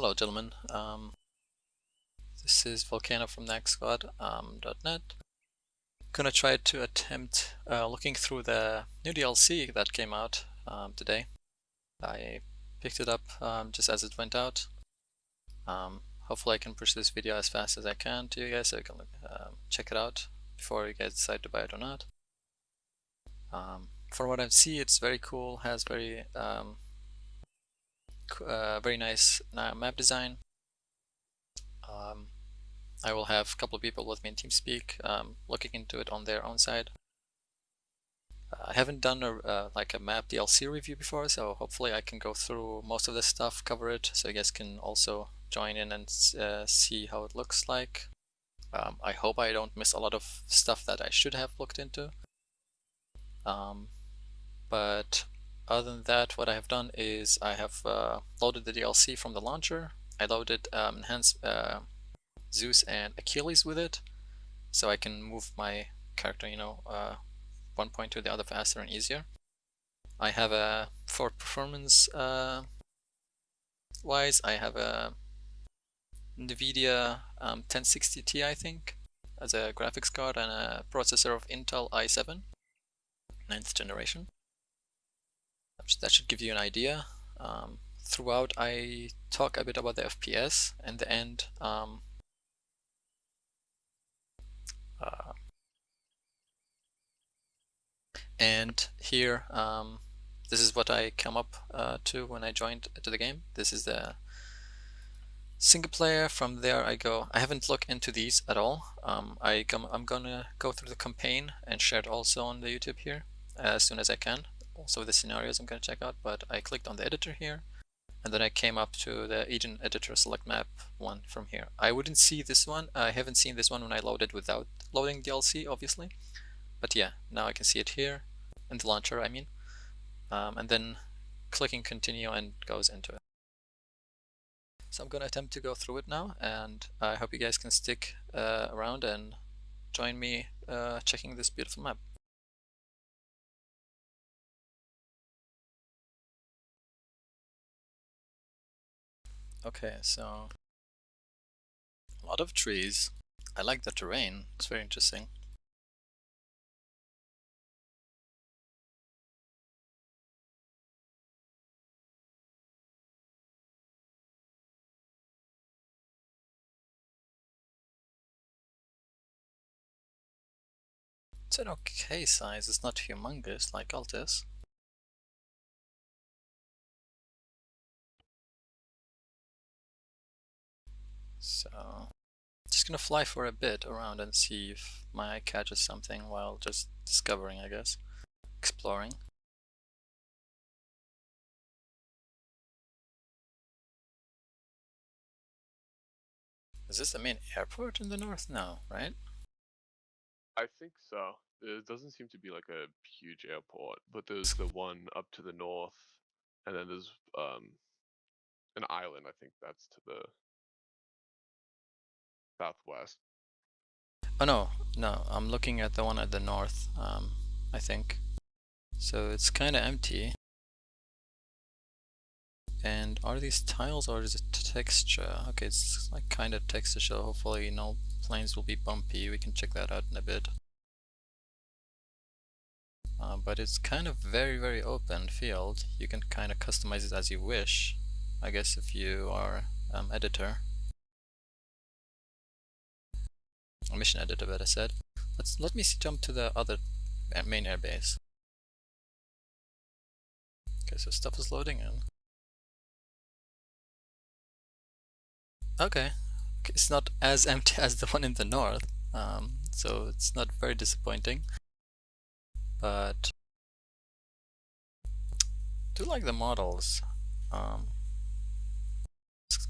Hello gentlemen, um, this is Volcano from NaxSquad.net. Um, Gonna try to attempt uh, looking through the new DLC that came out um, today. I picked it up um, just as it went out. Um, hopefully I can push this video as fast as I can to you guys so you can uh, check it out before you guys decide to buy it or not. Um, from what I see it's very cool, has very um, uh, very nice map design. Um, I will have a couple of people with me in TeamSpeak um, looking into it on their own side. I haven't done a, uh, like a map DLC review before, so hopefully I can go through most of this stuff, cover it, so you guys can also join in and uh, see how it looks like. Um, I hope I don't miss a lot of stuff that I should have looked into. Um, but other than that, what I have done is I have uh, loaded the DLC from the launcher. I loaded um, Enhanced uh, Zeus and Achilles with it, so I can move my character, you know, uh, one point to the other faster and easier. I have a, for performance uh, wise, I have a NVIDIA um, 1060 Ti, I think, as a graphics card and a processor of Intel i7, 9th generation. That should give you an idea. Um, throughout I talk a bit about the FPS and the end um, uh, and here um, this is what I come up uh, to when I joined to the game. This is the single player. From there I go I haven't looked into these at all. Um, I come, I'm gonna go through the campaign and share it also on the YouTube here as soon as I can also the scenarios I'm gonna check out but I clicked on the editor here and then I came up to the agent editor select map one from here. I wouldn't see this one, I haven't seen this one when I loaded without loading DLC obviously, but yeah, now I can see it here, in the launcher I mean, um, and then clicking continue and goes into it. So I'm going to attempt to go through it now and I hope you guys can stick uh, around and join me uh, checking this beautiful map. Okay, so a lot of trees. I like the terrain, it's very interesting. It's an okay size, it's not humongous like Altis. So just gonna fly for a bit around and see if my eye catches something while just discovering I guess exploring Is this the main airport in the north? now, right? I think so. It doesn't seem to be like a huge airport, but there's the one up to the north, and then there's um an island. I think that's to the southwest. Oh no, no, I'm looking at the one at the north, um, I think. So it's kind of empty. And are these tiles or is it texture? Okay, it's like kind of texture, so hopefully no planes will be bumpy. We can check that out in a bit. Uh, but it's kind of very, very open field. You can kind of customize it as you wish. I guess if you are um, editor. A mission editor better said. Let's let me jump to the other main airbase. Okay, so stuff is loading in. Okay, it's not as empty as the one in the north, um, so it's not very disappointing. But I do like the models. Um,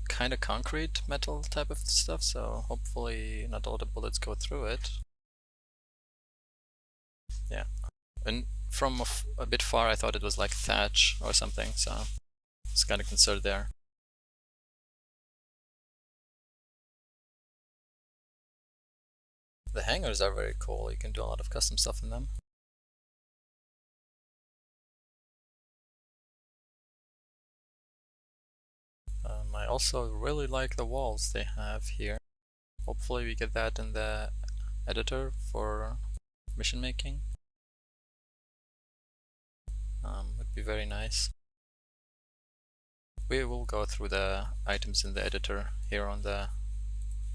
kind of concrete metal type of stuff, so hopefully not all the bullets go through it. Yeah, and from a, bit far I thought it was like thatch or something, so it's kind of concerned there. The hangars are very cool, you can do a lot of custom stuff in them. Also really like the walls they have here. Hopefully we get that in the editor for mission making. Um, would be very nice. We will go through the items in the editor here on the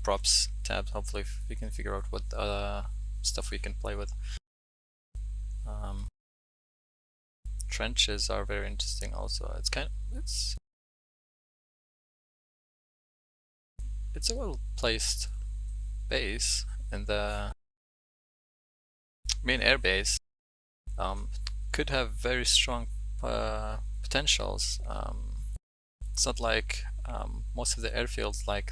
props tab. Hopefully we can figure out what uh, stuff we can play with. Um, trenches are very interesting also. It's kind of, it's it's a well placed base and the main air base. Um, could have very strong uh, potentials. Um, it's not like um, most of the airfields, like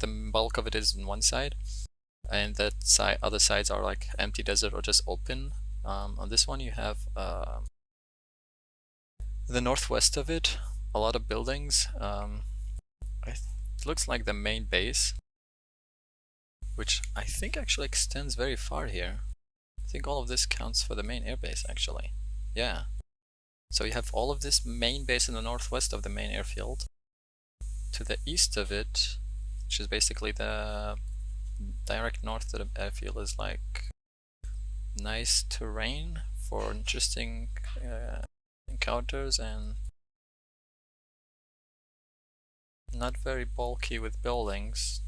the bulk of it is in one side, and that side, other sides are like empty desert or just open. Um, on this one, you have uh, the northwest of it, a lot of buildings. Um, it looks like the main base, which I think actually extends very far here. I think all of this counts for the main airbase actually. Yeah. So you have all of this main base in the northwest of the main airfield. To the east of it, which is basically the direct north of the airfield is like nice terrain for interesting uh, encounters and not very bulky with buildings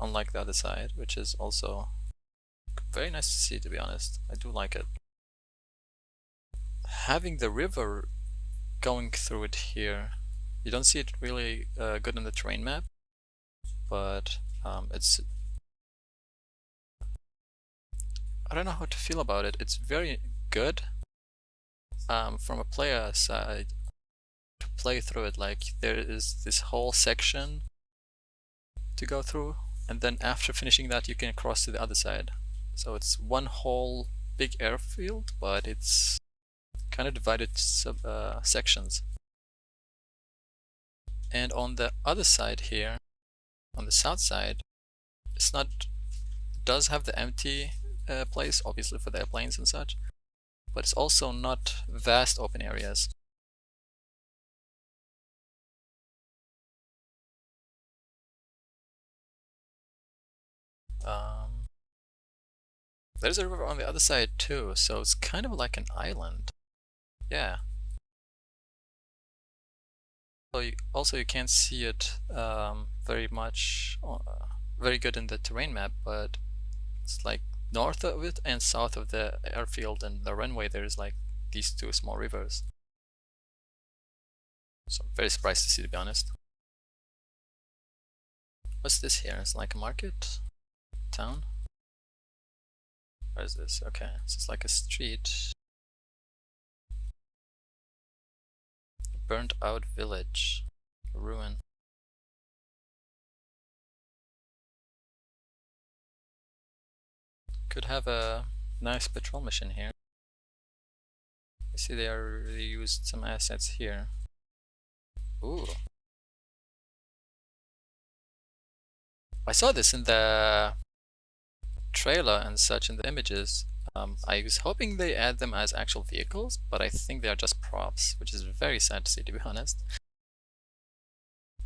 unlike the other side which is also very nice to see to be honest. I do like it. Having the river going through it here you don't see it really uh, good on the terrain map but um, it's I don't know how to feel about it. It's very good um, from a player side to play through it. Like there is this whole section to go through and then after finishing that you can cross to the other side. So it's one whole big airfield but it's kind of divided sub uh, sections. And on the other side here on the south side it's not does have the empty uh, place obviously for the airplanes and such but it's also not vast open areas. Um, there's a river on the other side too, so it's kind of like an island. Yeah. So you, also you can't see it um, very much, uh, very good in the terrain map, but it's like north of it and south of the airfield and the runway there's like these two small rivers. So I'm very surprised to see to be honest. What's this here? It's like a market? Town? Where is this? Okay, this is like a street. Burnt out village. Ruin. Could have a nice patrol mission here. I see they are used some assets here. Ooh. I saw this in the trailer and such in the images. Um, I was hoping they add them as actual vehicles, but I think they are just props, which is very sad to see to be honest.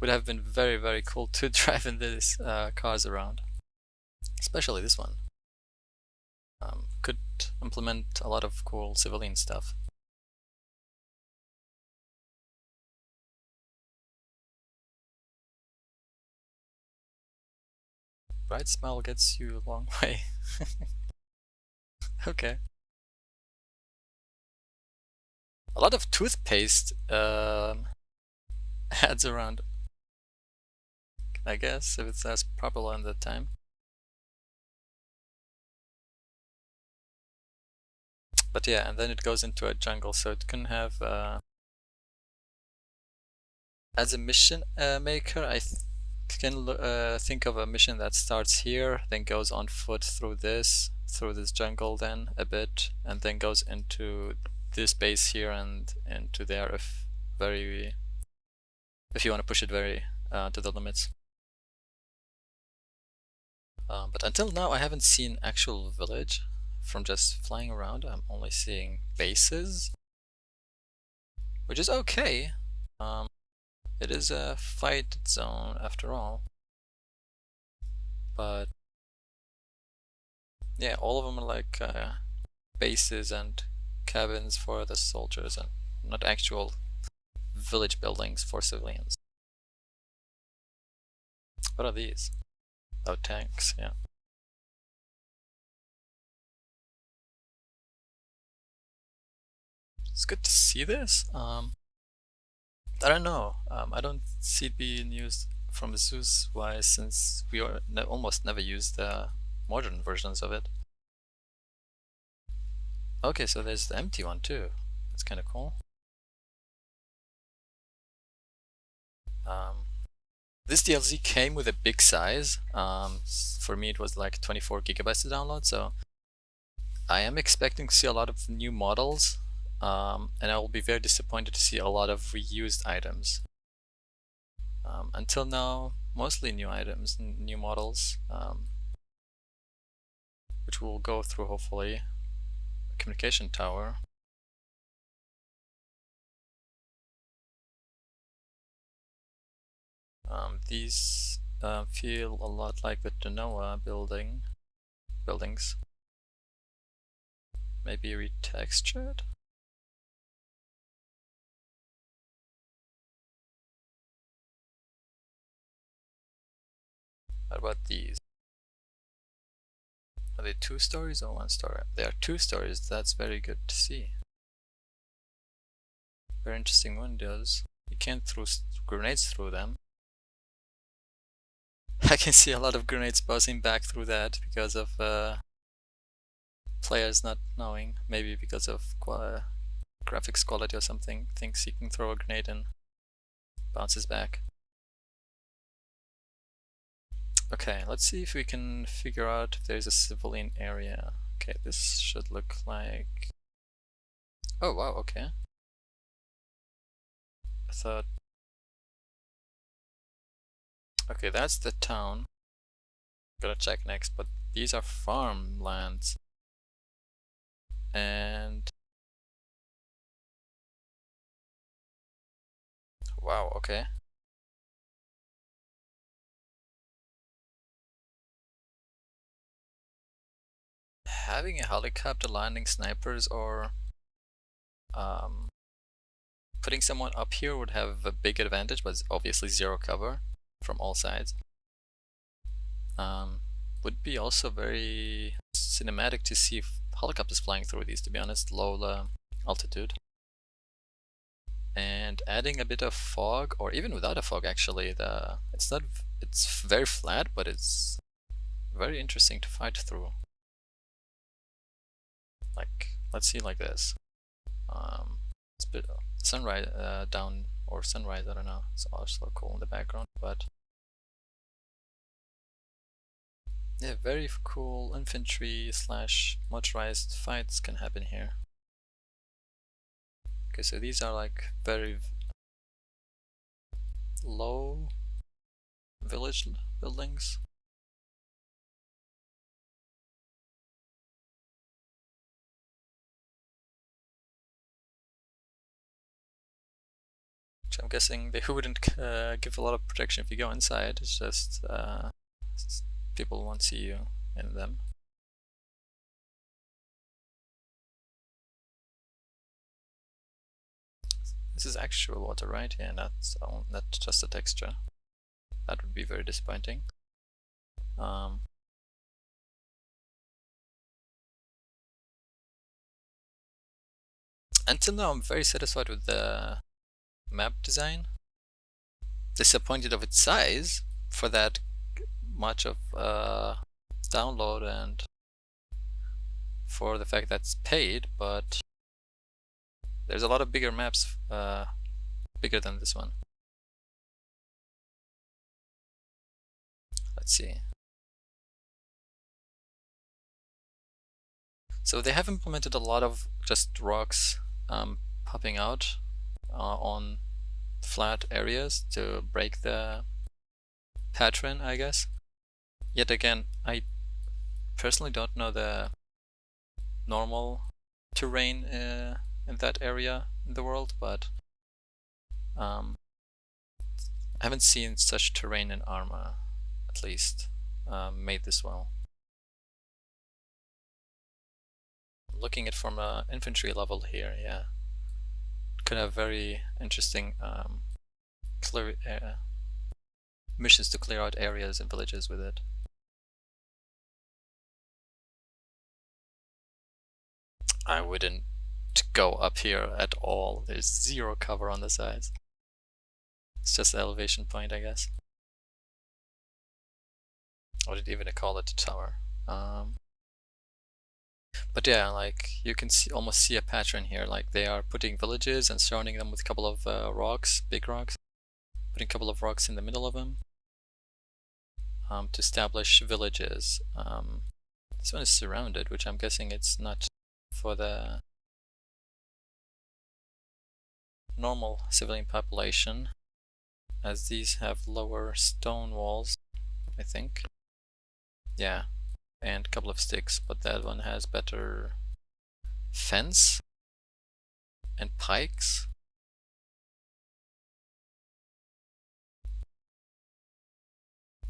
Would have been very very cool to drive in these uh, cars around. Especially this one um, could implement a lot of cool civilian stuff. Bright smell gets you a long way. okay. A lot of toothpaste um, ads around, I guess, if it's as popular in the time. but yeah, and then it goes into a jungle, so it can have uh, as a mission uh, maker, I can uh, think of a mission that starts here, then goes on foot through this, through this jungle then a bit, and then goes into this base here and into there if very if you want to push it very uh, to the limits. Um, but until now I haven't seen actual village from just flying around, I'm only seeing bases, which is okay. Um, It is a fight zone after all. But yeah, all of them are like uh, bases and cabins for the soldiers and not actual village buildings for civilians. What are these? Oh, tanks, yeah. It's good to see this. Um, I don't know. Um, I don't see it being used from Zeus wise since we ne almost never use the modern versions of it. Okay, so there's the empty one too. That's kind of cool. Um, this DLC came with a big size. Um, for me it was like 24 gigabytes to download, so I am expecting to see a lot of new models um, and I will be very disappointed to see a lot of reused items. Um, until now, mostly new items, new models, um, which we'll go through hopefully. Communication tower. Um, these uh, feel a lot like the Tanoa building buildings. Maybe retextured? What about these? Are they two stories or one story? They are two stories, that's very good to see. Very interesting windows. You can't throw grenades through them. I can see a lot of grenades buzzing back through that because of uh, players not knowing, maybe because of graphics quality or something, thinks he can throw a grenade and bounces back. Okay, let's see if we can figure out if there's a civilian area. Okay, this should look like... Oh wow, okay. I thought... Okay, that's the town. Gotta check next, but these are farmlands. And... Wow, okay. Having a helicopter landing snipers or um, putting someone up here would have a big advantage, but obviously zero cover from all sides. Um, would be also very cinematic to see helicopters flying through these, to be honest, low uh, altitude. And adding a bit of fog, or even without a fog actually, the it's not it's very flat, but it's very interesting to fight through like let's see like this. Um, it's bit sunrise uh, down or sunrise I don't know. It's also cool in the background but yeah very cool infantry slash motorized fights can happen here. Okay so these are like very low village buildings I'm guessing they wouldn't uh, give a lot of protection if you go inside. It's just uh, people won't see you in them. This is actual water, right? Yeah, not, not just a texture. That would be very disappointing. Um, until now, I'm very satisfied with the map design. Disappointed of its size for that much of uh, download and for the fact that it's paid, but there's a lot of bigger maps, uh, bigger than this one. Let's see. So they have implemented a lot of just rocks um, popping out on flat areas to break the pattern, I guess. Yet again, I personally don't know the normal terrain uh, in that area in the world, but um, I haven't seen such terrain in Arma, at least, um, made this well. Looking at from an infantry level here, yeah, could have very interesting um, clear uh, missions to clear out areas and villages with it. I wouldn't go up here at all. There's zero cover on the sides. It's just the elevation point, I guess. Or did even call it a tower? Um, but yeah, like you can see almost see a pattern here. Like they are putting villages and surrounding them with a couple of uh, rocks, big rocks, putting a couple of rocks in the middle of them um, to establish villages. Um, this one is surrounded, which I'm guessing it's not for the normal civilian population as these have lower stone walls, I think. Yeah, and a couple of sticks, but that one has better fence and pikes.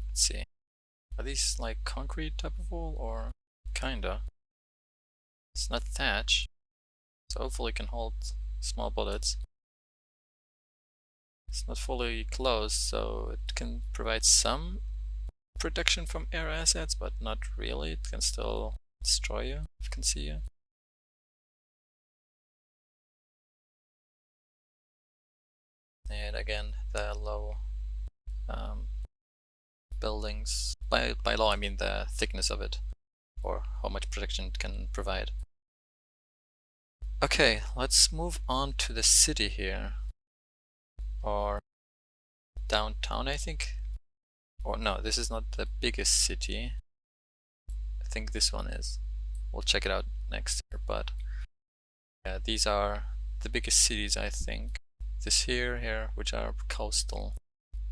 Let's see. Are these like concrete type of wall or kinda? It's not thatch, so hopefully it can hold small bullets. It's not fully closed, so it can provide some protection from air assets, but not really. It can still destroy you if can see you. And again, the low um, buildings, by, by law I mean the thickness of it, or how much protection it can provide. Okay, let's move on to the city here or downtown I think or no this is not the biggest city. I think this one is. We'll check it out next year but yeah these are the biggest cities I think. This here here which are coastal.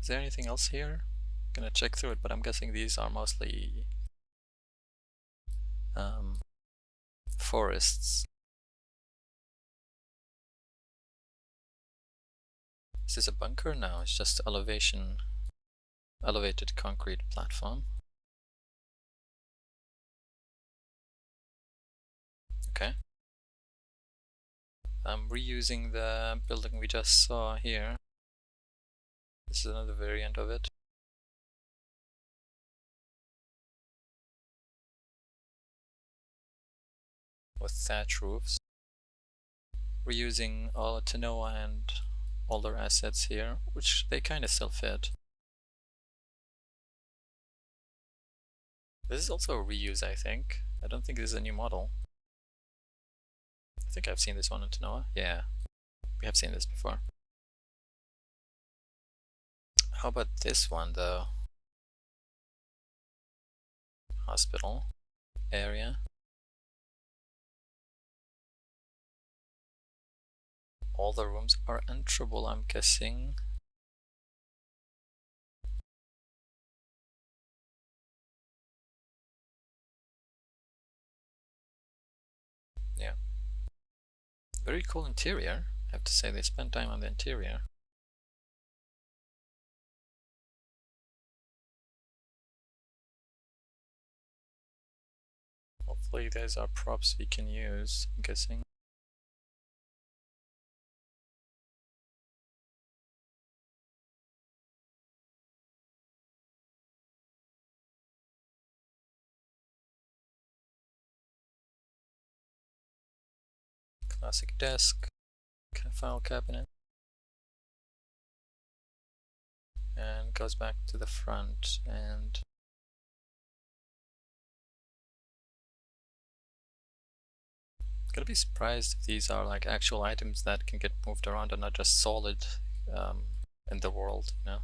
Is there anything else here? I'm gonna check through it but I'm guessing these are mostly um, forests. Is this a bunker? No, it's just elevation, elevated concrete platform. Okay. I'm reusing the building we just saw here. This is another variant of it. With thatch roofs. Reusing all Tanoa and all their assets here, which they kind of still fit. This is also a reuse, I think. I don't think this is a new model. I think I've seen this one in Tanoa. Yeah, we have seen this before. How about this one though? Hospital area. all the rooms are enterable, I'm guessing. Very cool interior. I have to say they spent time on the interior. Hopefully these are props we can use, I'm guessing. Classic desk, file cabinet, and goes back to the front and gonna be surprised if these are like actual items that can get moved around and not just solid um, in the world, you know.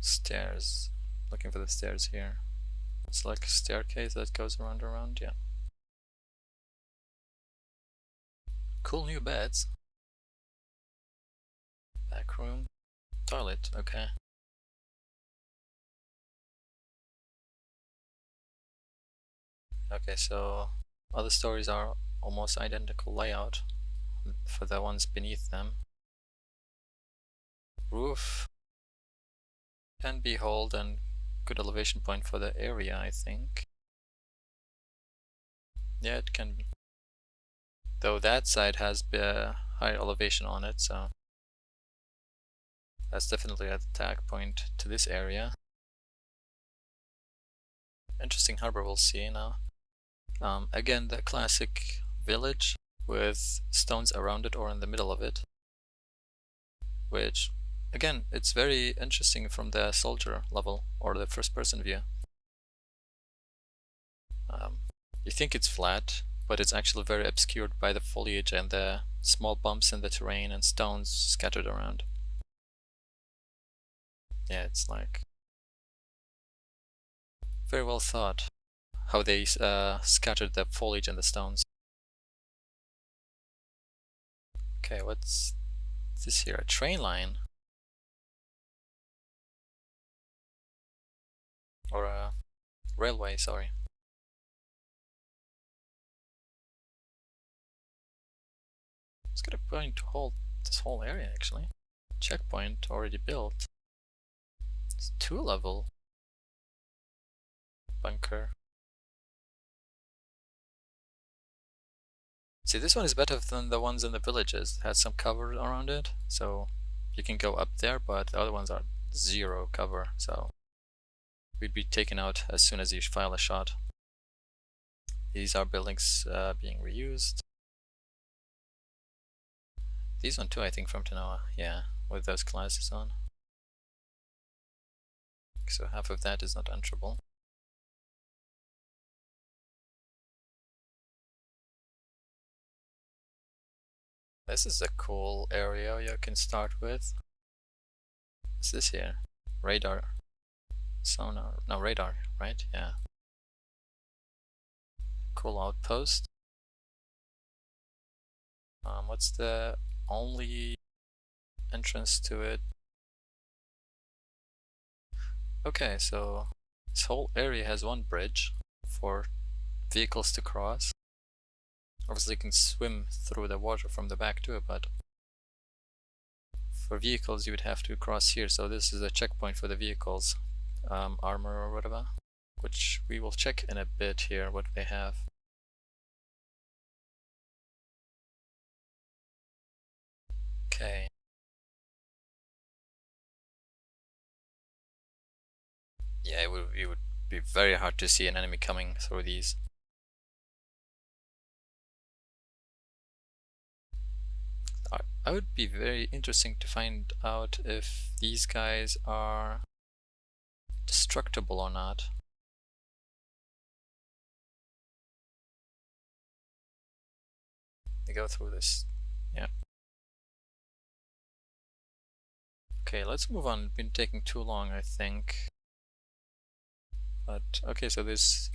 Stairs. Looking for the stairs here. It's like a staircase that goes around and around, yeah. Cool new beds. Back room. Toilet, okay. Okay, so Other stories are almost identical layout for the ones beneath them. Roof can be hold and good elevation point for the area, I think. Yeah, it can be. Though that side has a higher elevation on it, so that's definitely a attack point to this area. Interesting harbor we'll see now. Um, again, the classic village with stones around it or in the middle of it. Which, again, it's very interesting from the soldier level or the first person view. Um, you think it's flat, but it's actually very obscured by the foliage and the small bumps in the terrain and stones scattered around. Yeah, it's like very well thought how they uh, scattered the foliage and the stones. Okay, what's this here? A train line? Or a railway, sorry. It's got a point to hold this whole area actually. Checkpoint already built. It's two level bunker. See, this one is better than the ones in the villages. It has some cover around it, so you can go up there, but the other ones are zero cover, so we'd be taken out as soon as you file a shot. These are buildings uh, being reused. These one too, I think, from Tanoa, yeah, with those classes on. So half of that is not enterable. This is a cool area you can start with. What's this here? Radar. Sonar. No, radar, right? Yeah. Cool outpost. Um, what's the only entrance to it? Okay, so this whole area has one bridge for vehicles to cross. Obviously you can swim through the water from the back too, but for vehicles you would have to cross here, so this is a checkpoint for the vehicles, um, armor or whatever, which we will check in a bit here what they have. Okay. Yeah, it would, it would be very hard to see an enemy coming through these. I would be very interesting to find out if these guys are destructible or not. They go through this, yeah. Okay, let's move on. It's been taking too long, I think. But okay, so there's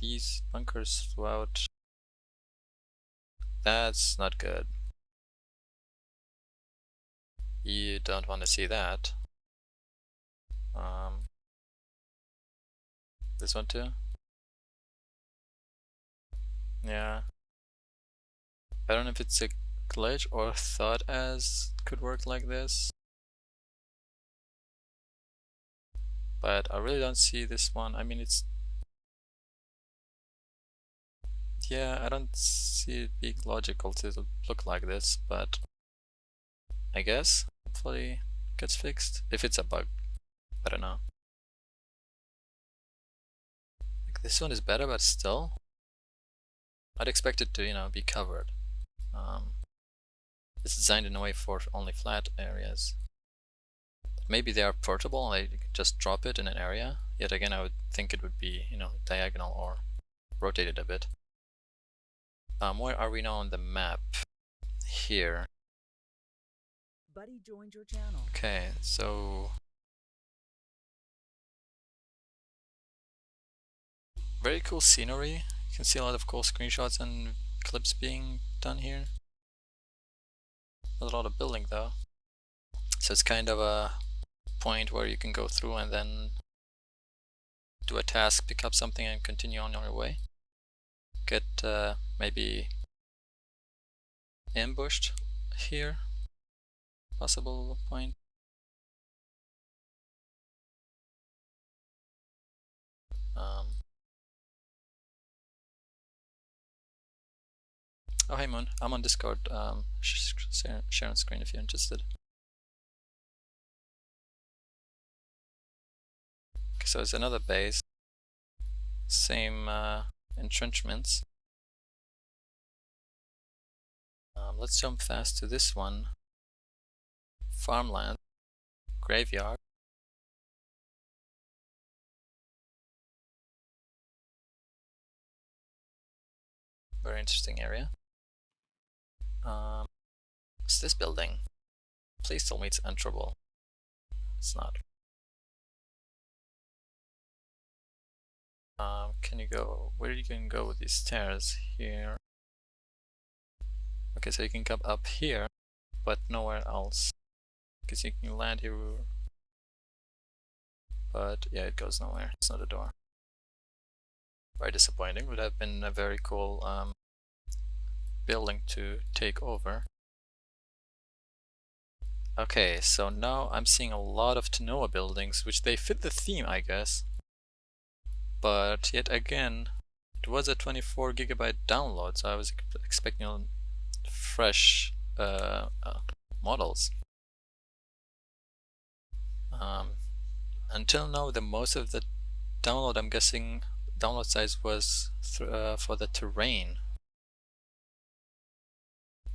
these bunkers throughout that's not good. You don't want to see that. Um, this one too? Yeah. I don't know if it's a glitch or thought as could work like this. But I really don't see this one. I mean, it's yeah, I don't see it being logical to look like this, but I guess hopefully it gets fixed. If it's a bug, I don't know. Like this one is better, but still, I'd expect it to, you know, be covered. Um, it's designed in a way for only flat areas. maybe they are portable they just drop it in an area. Yet again, I would think it would be, you know, diagonal or rotated a bit. Um, where are we now on the map? Here. Buddy joined your channel. Okay, so very cool scenery. You can see a lot of cool screenshots and clips being done here. There's a lot of building though. So it's kind of a point where you can go through and then do a task, pick up something, and continue on your way. Get uh, maybe ambushed here, possible point. Oh hey Moon, I'm on Discord, um, sh share, share on screen if you're interested. Okay, so it's another base, same uh, entrenchments. Um, let's jump fast to this one. Farmland, graveyard. Very interesting area. Um, what's this building? Please tell me it's enterable. It's not. Um, can you go, where are you can go with these stairs? Here. Okay, so you can come up here, but nowhere else. Because you can land here, but yeah, it goes nowhere. It's not a door. Very disappointing. Would have been a very cool um, building to take over. Okay, so now I'm seeing a lot of Tanoa buildings, which they fit the theme, I guess. But yet again, it was a 24 gigabyte download, so I was expecting fresh uh, uh, models. Um, until now, the most of the download, I'm guessing, download size was uh, for the terrain,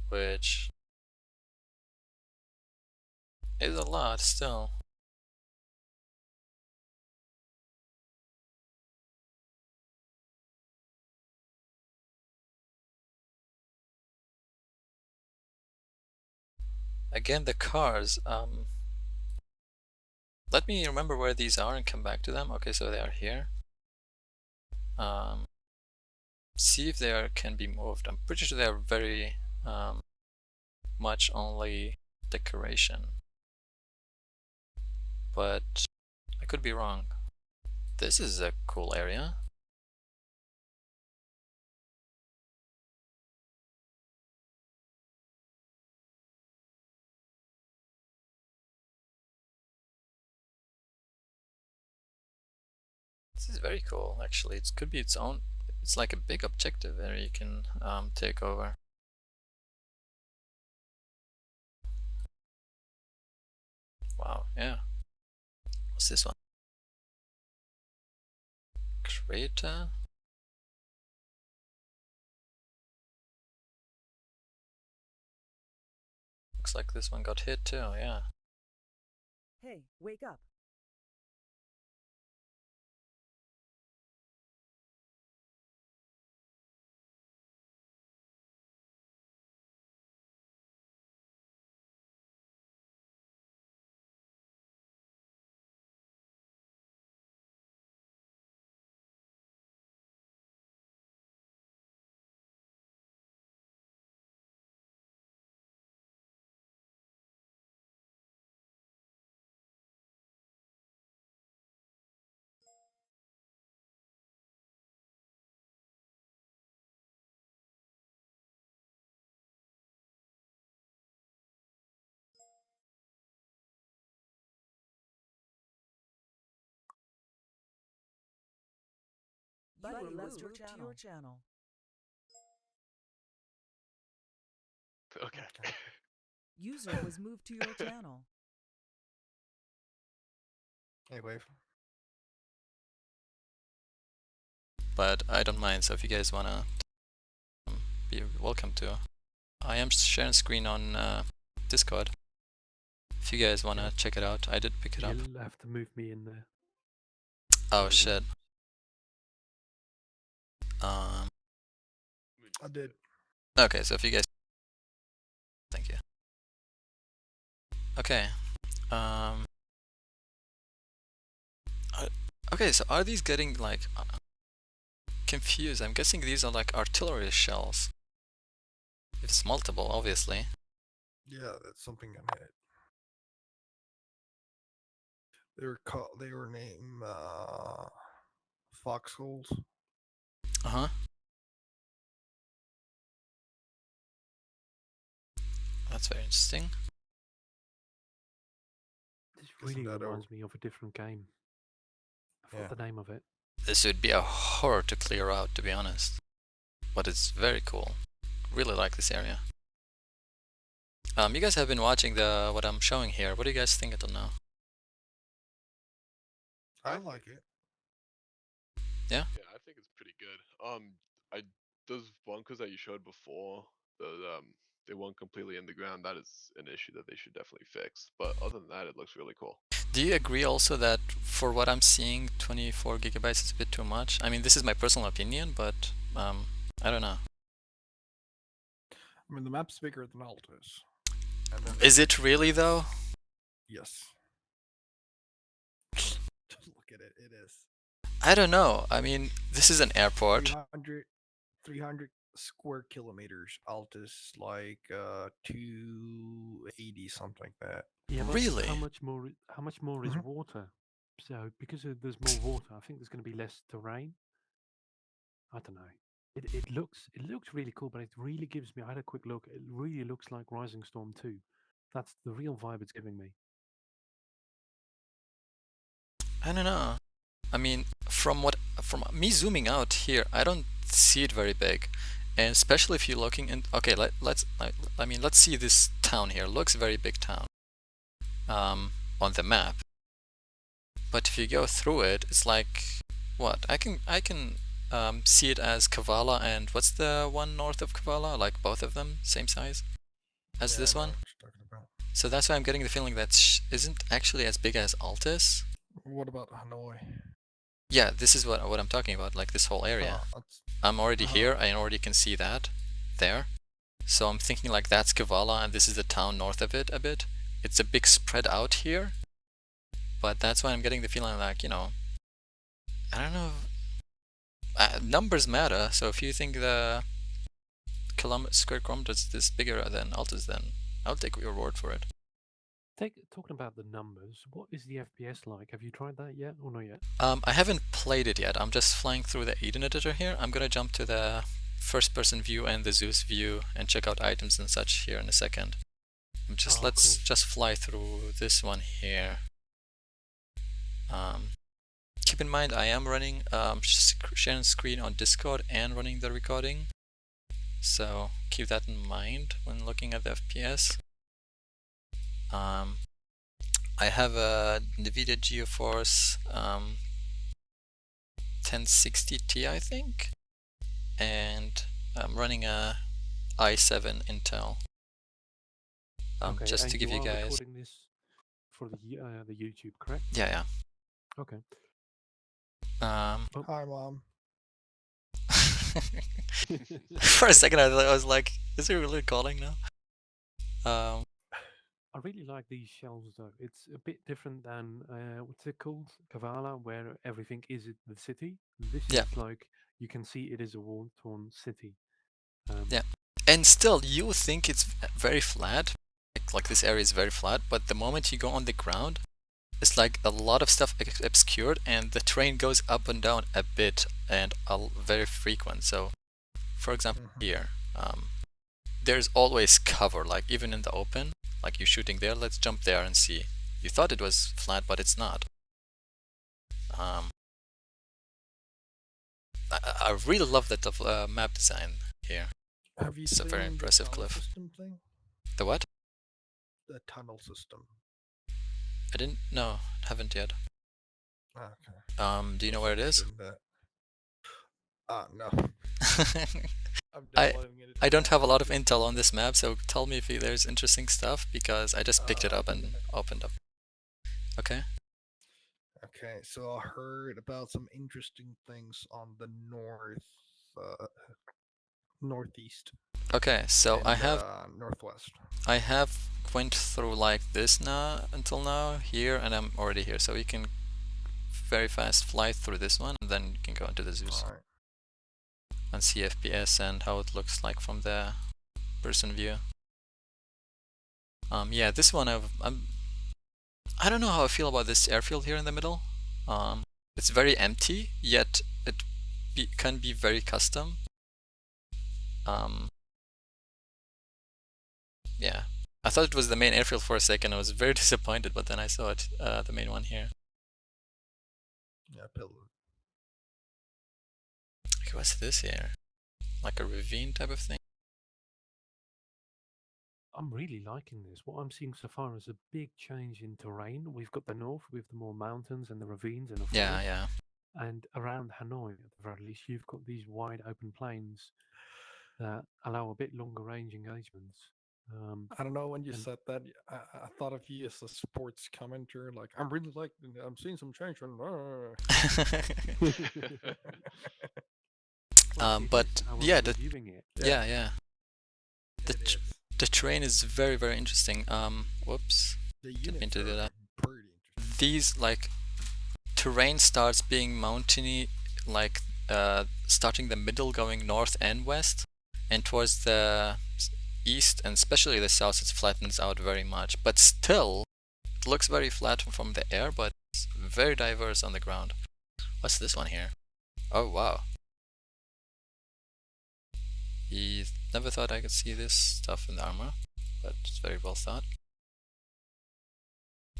which is a lot still. Again, the cars, um, let me remember where these are and come back to them. Okay, so they are here. Um, see if they are, can be moved. I'm pretty sure they are very um, much only decoration. But I could be wrong. This is a cool area. This is very cool actually. It could be its own, it's like a big objective area you can um, take over. Wow, yeah. What's this one? Crater? Looks like this one got hit too, yeah. Hey, wake up. Buddy, Buddy left moved your to channel. your channel. Okay. User was moved to your channel. Hey, wave. But I don't mind, so if you guys wanna um, be welcome to. I am sharing screen on uh, Discord. If you guys wanna check it out, I did pick it up. You'll have to move me in there. Oh shit. Um, I did. okay, so if you guys... Thank you. Okay. Um, are- okay, so are these getting like uh, confused? I'm guessing these are like artillery shells. If it's multiple, obviously. Yeah, that's something I made. They were called. They were named. Uh, foxholes. Uh-huh. That's very interesting. This really that a- reminds me of a different game. I forgot Yeah. the name of it. This would be a horror to clear out, to be honest. But it's very cool. Really like this area. Um, you guys have been watching the what I'm showing here. What do you guys think until now? I like it. Yeah, I think it's pretty good. Um, I those bunkers that you showed before, the um, they weren't completely in the ground. That is an issue that they should definitely fix. But other than that, it looks really cool. Do you agree also that for what I'm seeing, 24 gigabytes is a bit too much? I mean, this is my personal opinion, but um, I don't know. I mean, the map's bigger than Altis. Is it really though? Yes. Just look at it. It is. I don't know. I mean, this is an airport. 300, 300 square kilometers. Altis like uh 280 something like that. Yeah, Really? How much more? How much more is Mhm. water? So because of, there's more water, I think there's going to be less terrain. I don't know. It it looks it looks really cool, but it really gives me. I had a quick look. It really looks like Rising Storm 2. That's the real vibe it's giving me. I don't know. I mean, from what from me zooming out here, I don't see it very big, and especially if you're looking in. Okay, let let's I, I mean let's see this town here. Looks very big town. Um, on the map. But if you go through it, it's like what? I can I can um, see it as Kavala and what's the one north of Kavala? Like both of them, same size as Yeah, this one. what you're talking about. So that's why I'm getting the feeling that sh isn't actually as big as Altis. What about Hanoi? Yeah, this is what what I'm talking about, like this whole area. Oh, I'm already Uh-huh. here, I already can see that there. So I'm thinking like that's Kavala and this is the town north of it a bit. It's a big spread out here. But that's why I'm getting the feeling like, you know, I don't know. Uh, numbers matter, so if you think the kilometer square kilometers is bigger than Altis, then I'll take your word for it. Take talking about the numbers. What is the FPS like? Have you tried that yet or not yet? Um, I haven't played it yet. I'm just flying through the Eden editor here. I'm gonna jump to the first person view and the Zeus view and check out items and such here in a second. Just Oh, let's cool. just fly through this one here. Um, keep in mind I am running um, sharing screen on Discord and running the recording. So keep that in mind when looking at the FPS. Um, I have a NVIDIA GeForce um, 1060 Ti, I think, and I'm running a i7 Intel. Um, okay, just to give you are guys, recording this for the uh, the YouTube, correct? yeah, yeah. Okay. yeah. Um, Hi, mom. for a second, I, I was like, "Is he really calling now?" Um, I really like these shells though. It's a bit different than uh, what's it called, Kavala, where everything is in the city. This Yeah. is like you can see it is a war-torn city. Um, Yeah. and still, you think it's very flat, like, like this area is very flat, but the moment you go on the ground, it's like a lot of stuff obscured, and the terrain goes up and down a bit and very frequent. So, for example, Mhm. here, um, there's always cover, like even in the open, like you're shooting there. Let's jump there and see. You thought it was flat, but it's not. Um, I, I really love that uh, map design here. Have you It's a very impressive cliff. The what? The tunnel system. I didn't. No, haven't yet. Ah, okay. Um, do you know where it is? Ah, no. I- it I don't have a lot of intel on this map, so tell me if there's interesting stuff because I just picked it Uh, up and opened up. Okay. Okay, so I heard about some interesting things on the north, uh, northeast. Okay. So I have uh, northwest. I have went through like this now until now here, and I'm already here. So you can very fast fly through this one, and then you can go into the Zeus Alright. And see FPS and how it looks like from the person view. Um, yeah, this one I've, I'm. I don't know how I feel about this airfield here in the middle. Um, it's very empty, yet it be, can be very custom. Um, yeah, I thought it was the main airfield for a second. I was very disappointed, but then I saw it, uh, the main one here. Yeah. Okay, what's this here? Like a ravine type of thing? I'm really liking this. What I'm seeing so far is a big change in terrain. We've got the north with the more mountains and the ravines and the Yeah, forest. yeah. And around Hanoi, at the very least, you've got these wide open plains that allow a bit longer range engagements. Um, I don't know when you And- said that. I thought of you as a sports commentator. Like I'm really like I'm seeing some change. and, uh." well, Um, but yeah, the- yeah, yeah. The. The terrain is very, very interesting. Um, whoops. The mean to do that. These like terrain starts being mountainy, like uh, starting the middle, going north and west, and towards the east and especially the south, it flattens out very much. But still, it looks very flat from the air, but it's very diverse on the ground. What's this one here? Oh wow. He never thought I could see this stuff in the armor, but it's very well thought.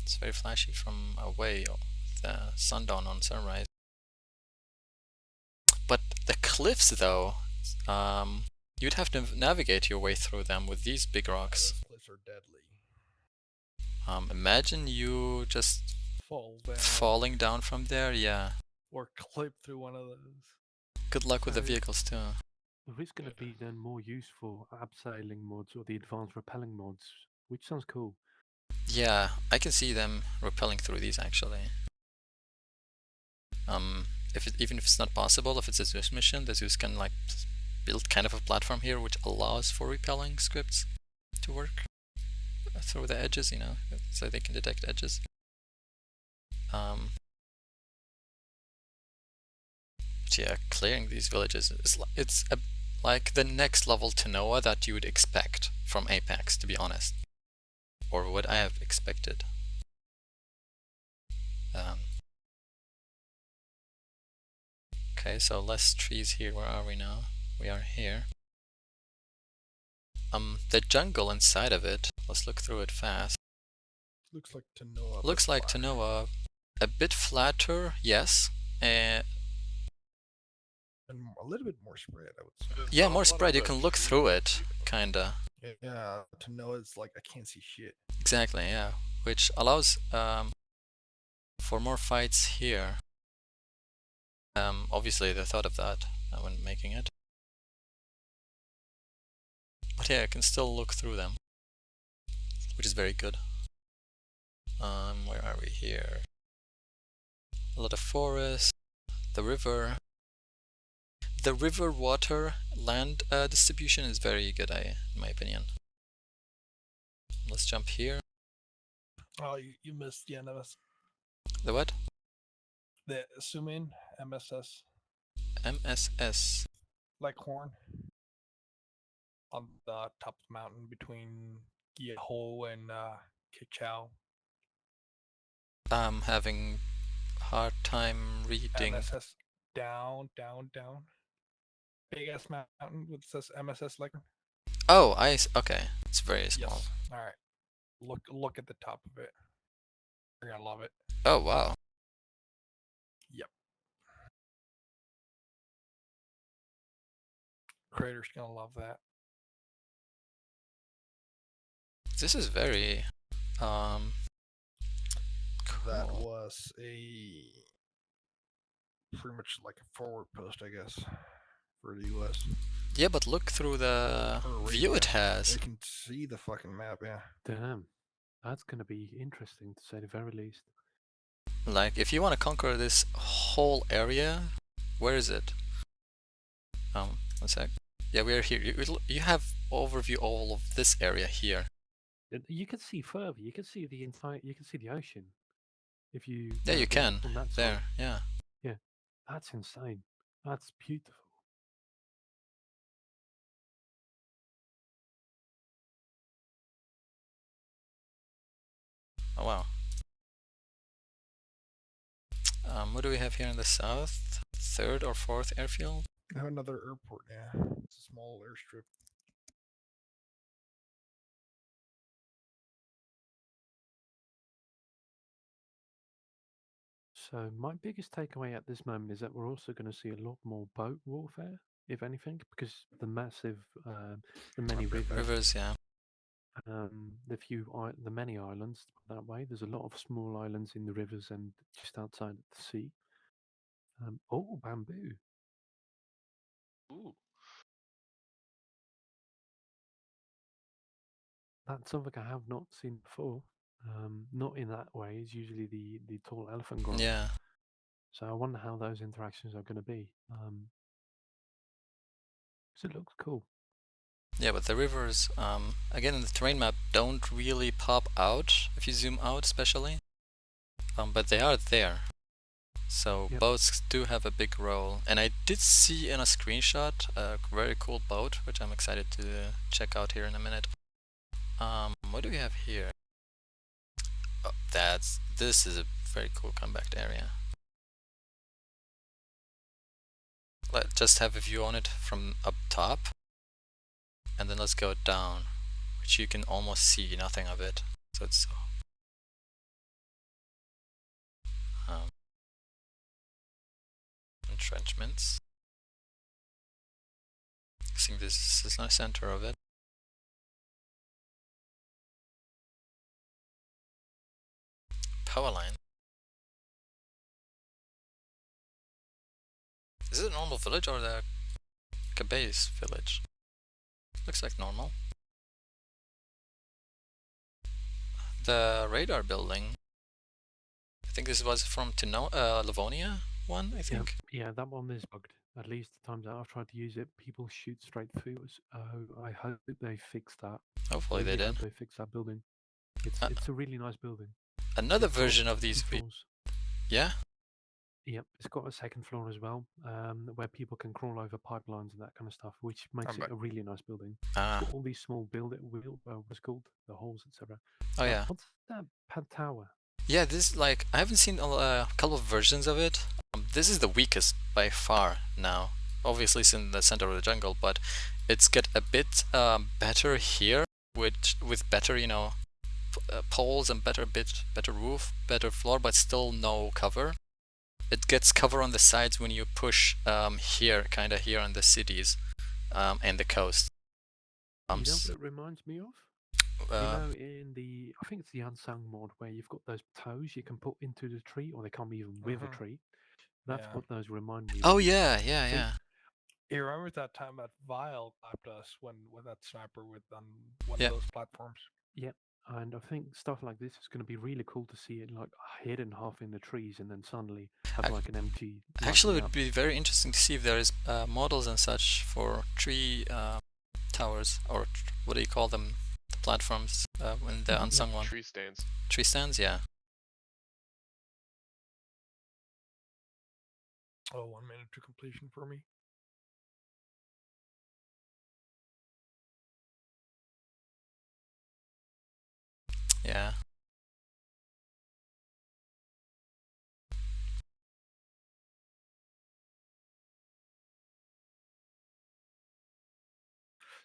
It's very flashy from away with the sundown on sunrise. But the cliffs though, um, you'd have to navigate your way through them with these big rocks. those cliffs are deadly. Um, imagine you just Fall down falling down from there, yeah. or clip through one of those. Good luck with the vehicles too. There is going to be then more use for abseiling mods or the advanced repelling mods, which sounds cool. Yeah, I can see them repelling through these actually. Um, if it, even if it's not possible, if it's a Zeus mission, the Zeus can like build kind of a platform here which allows for repelling scripts to work uh, through the edges, you know, so they can detect edges. Um, but yeah, clearing these villages is it's a, like the next level Tanoa that you would expect from Apex, to be honest or what I have expected. Um, okay, so less trees here. Where are we now? We are here. Um, the jungle inside of it. Let's look through it fast. Looks like Tanoa. Looks like. Tanoa, a bit flatter, yes. Uh, and a little bit more spread. I would say. Yeah, not more spread. You can look trees through it, kinda. Yeah, to know it's like I can't see shit. Exactly, yeah. Which allows um, for more fights here. Um, obviously they thought of that when making it. But yeah, I can still look through them, which is very good. Um, where are we here? A lot of forest, the river. The river water land uh, distribution is very good, I, in my opinion. Let's jump here. Oh, you, you missed the NMS. The what? The in MSS MSS. like horn on the top of the mountain between Gyeho and uh, Kichao. I'm having hard time reading. MSS down, down, down. Big ass mountain with says MSS like. Oh, I okay. It's very small. Yes. All right. Look, look at the top of it. You're gonna love it. Oh wow. Yep. Creator's gonna love that. This is very um That was a pretty much like a forward post, I guess, for the U.S. Yeah, but look through the Or view it has. They can see the fucking map. Yeah. Damn, that's going to be interesting to say the very least. Like if you want to conquer this whole area, where is it? Um, one sec. Yeah, we are here. You, you have overview all of this area here. Uh, You can see further. You can see the entire. You can see the ocean. If you. Yeah, you can. from that side. There, yeah. That's insane. That's beautiful. Oh wow. Um, what do we have here in the south? Third or fourth airfield? I have another airport. Yeah, it's a small airstrip. So my biggest takeaway at this moment is that we're also going to see a lot more boat warfare, if anything, because the massive, uh, the many rivers, Rivers, yeah. Um, the few, the many islands that way. There's a lot of small islands in the rivers and just outside of the sea. Um, oh, bamboo! Ooh. That's something I have not seen before. Um, not in that way. It's usually the the tall elephant grove. Yeah. So I wonder how those interactions are going to be. Um, 'cause it looks cool. Yeah, but the rivers, um, again in the terrain map, don't really pop out if you zoom out, especially. Um, but they are there. So Yep. boats do have a big role. And I did see in a screenshot a very cool boat, which I'm excited to check out here in a minute. Um, what do we have here? Oh, that's this is a very cool compact area. Let's just have a view on it from up top and then let's go down which you can almost see nothing of it. So it's um, entrenchments. I think this is the center of it. Power line. Is it a normal village or the like a base village Looks like normal. The radar building. I think this was from Tino uh, Livonia one, I think. yeah, that one is bugged. At least the times that I've tried to use it, people shoot straight through us. Oh, I hope they fix that. Hopefully they did. They fix that building. It's Uh, it's a really nice building. Another It's version of these. Yeah. Yep, it's got a second floor as well, um, where people can crawl over pipelines and that kind of stuff, which makes it bet. a really nice building. Ah. All these small build wheel, uh, what's called the halls, etc. Oh yeah. What's that pad tower? Yeah. This like I haven't seen a, uh, couple of versions of it. Um, this is the weakest by far now. Obviously, it's in the center of the jungle, but it's get a bit um, better here with with better you know p- uh, poles and better bit better roof, better floor, but still no cover. It gets cover on the sides when you push um, here, kind of here on the cities um, and the coast. Um, you know what it reminds me of? uh, you know, in the I think it's the unsung mod where you've got those toes you can put into the tree, or they come even with Mhm. a tree. That's Yeah. what those remind me. oh of. yeah, yeah, See, yeah. You remember that time that Vile clapped us when with that sniper with on one Yeah. of those platforms? And I think stuff like this is going to be really cool to see it like hidden half in the trees, and then suddenly have Ac- like an empty. Actually, it would up. be very interesting to see if there is uh, models and such for tree uh, towers, or what do you call them? The platforms uh, in the Mhm, yeah. unsung one. Tree stands. Tree stands, yeah. Oh, one minute to completion for me. Yeah.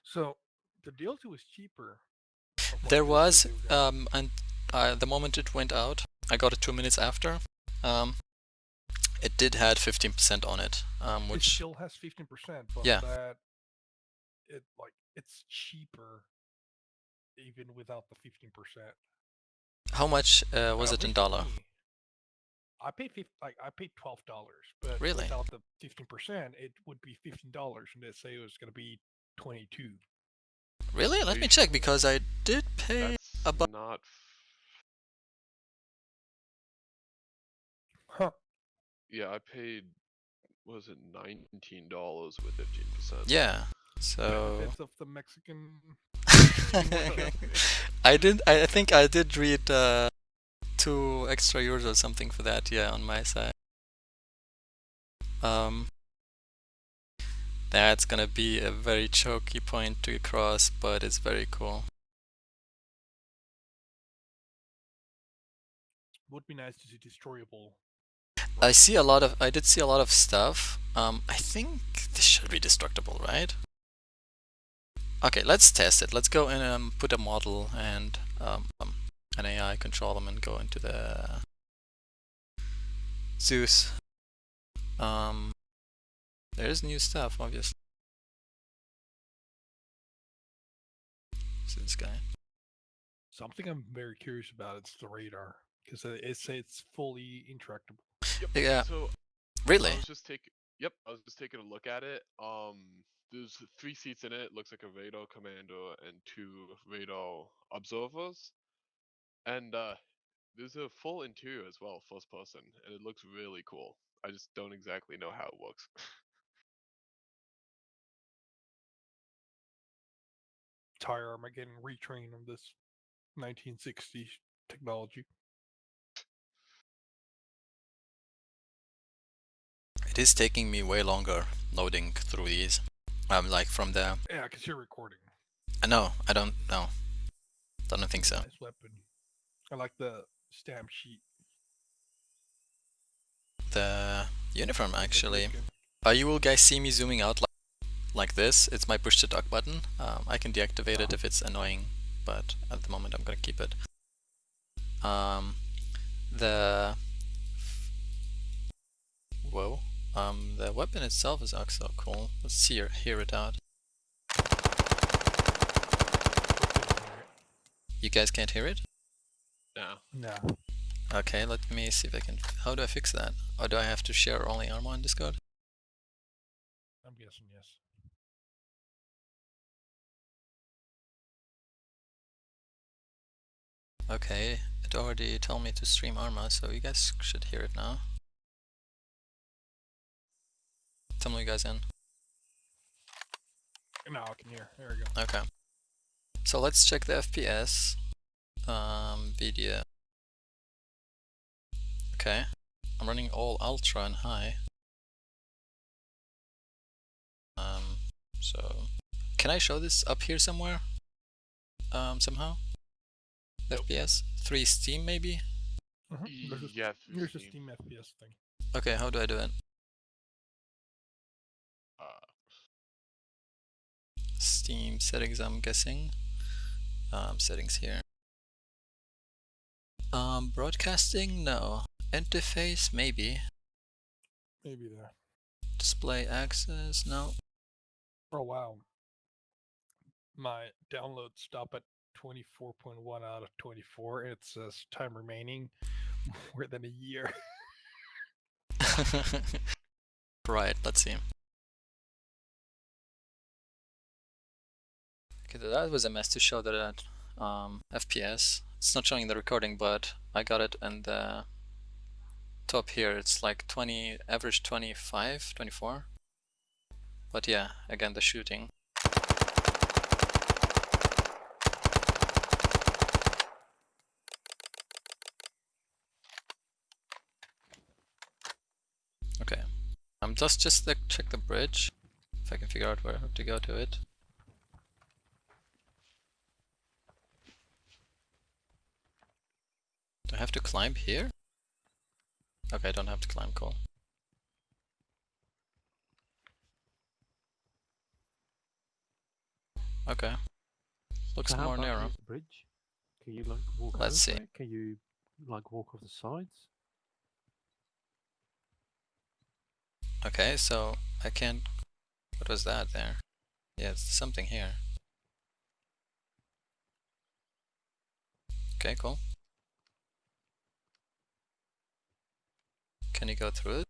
So the DLC was cheaper. There was, um, and uh, the moment it went out, I got it two minutes after. Um, it did had 15% on it, um, it which still has fifteen percent, but Yeah. that it like it's cheaper even without the fifteen percent. How much uh, was it in dollar? I paid fif- like I paid twelve dollars, but Really? without the fifteen percent, it would be fifteen dollars, and they say it was going to be twenty two. Really? Let me check because I did pay. That's abo- not. Huh? Yeah, I paid. Was it nineteen dollars with fifteen percent? Yeah. So Benefits of the Mexican. I did. I I think I did read uh, two extra euros or something for that. Yeah, on my side. Um, that's gonna be a very choky point to cross, but it's very cool. Would be nice to see destroyable. I see a lot of. I did see a lot of stuff. Um, I think this should be destructible, right? Okay, let's test it. Let's go and um, put a model and um, um, an AI control them and go into the Zeus. Um, there's new stuff, obviously. So this guy. Something I'm very curious about is the radar because it says it's fully intractable. Yep. Yeah. So Really? I was just taking. Yep, I was just taking a look at it. Um, there's three seats in it. Looks like a radar commander and two radar observers, and uh, there's a full interior as well, first person, and it looks really cool. I just don't exactly know how it works. Tire armor getting retrained on this 1960s technology. It is taking me way longer loading through these. Um, like from the. Yeah, because you're recording. I know. I don't know. Don't think so. Nice weapon. I like the stamp sheet. The uniform actually. Uh, you will guys see me zooming out like like this. It's my push to talk button. Um, I can deactivate it Uh-huh. if it's annoying, but at the moment I'm gonna keep it. Um, the whoa. Um, the weapon itself is also cool. Let's see or hear it out. You guys can't hear it? now, No. Okay, let me see if I can. How do I fix that? Or do I have to share only Arma on Discord? I'm guessing yes. Okay, it already told me to stream Arma, so you guys should hear it now. Tell me you guys in. Now I can hear. There we go. Okay. So let's check the FPS. Um, video. Okay. I'm running all ultra and high. Um, so can I show this up here somewhere? Um, somehow? The Nope. FPS? 3 Steam maybe? Mhm, There's a, yeah, through there's a Steam. Steam FPS thing. Okay, how do I do it? uh, Steam settings, I'm guessing. Um, settings here. Um, broadcasting? No. Interface? Maybe. Maybe there. Display access? No. Oh wow. My download stop at 24.1 out of 24. It says time remaining more than a year. right, let's see. Okay, that was a mess to show that at um, FPS. It's not showing the recording, but I got it and the top here it's like 20, average 25, 24. But yeah, again the shooting. Okay, I'm um, just just check the bridge, if I can figure out where to go to it. Do I have to climb here? Okay, I don't have to climb, cool. Okay. Looks So more narrow. bridge? Can you like walk Let's see. it? Can you like walk off the sides? Okay, so I can't. What was that there? Yeah, it's something here. Okay, cool. Can you go through it?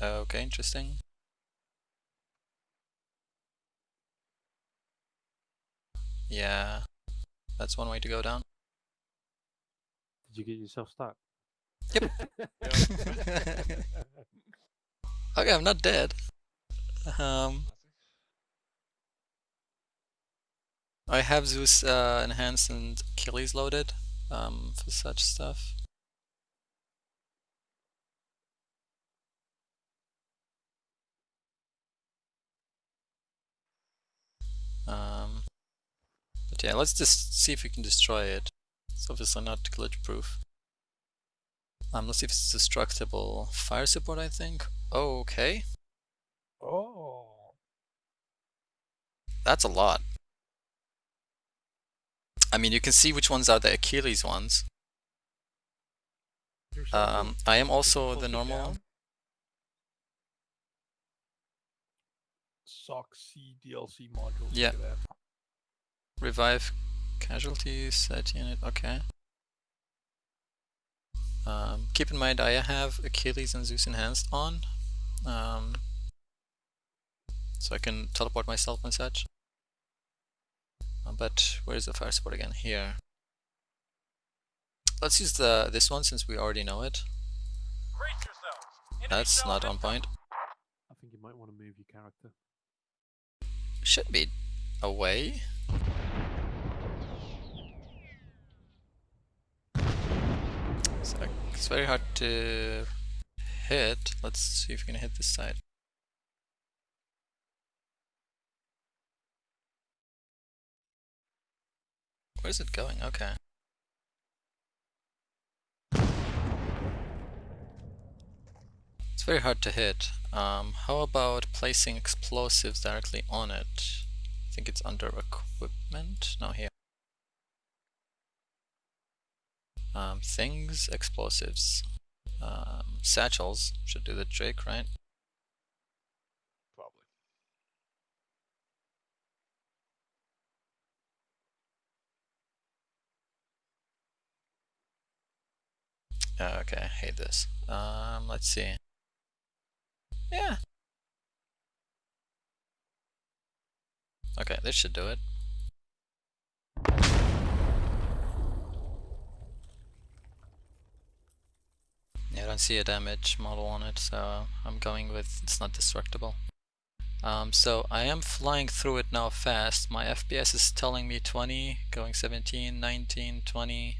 Okay, interesting. Yeah, that's one way to go down. Did you get yourself stuck? Yep. Okay, I'm not dead. Um, I have Zeus uh, enhanced and Achilles loaded um, for such stuff. Um, but yeah, let's just see if we can destroy it. It's obviously not glitch proof. Um, let's see if it's destructible. Fire support, I think. Okay, Oh. that's a lot. I mean, you can see which ones are the Achilles ones. Um, I am also the normal. down, SOC C DLC modules. Yeah. Look that. Revive casualties, set unit, okay. Um, keep in mind I have Achilles and Zeus enhanced on. Um, so I can teleport myself and such. Uh, but where's the fire support again? Here. Let's use the this one since we already know it. That's not on point. I think you might want to move your character. Should be away. So it's very hard to hit. Let's see if we can hit this side. Where's it going? Okay. It's very hard to hit. Um, how about placing explosives directly on it? I think it's under equipment. No, here. Um, things, explosives. Um, satchels should do the trick, right? Probably. Okay, I hate this. Um, let's see. Yeah. Okay, this should do it. Yeah, I don't see a damage model on it, so I'm going with it's not destructible. Um, so I am flying through it now fast. My FPS is telling me 20, going 17, 19, 20,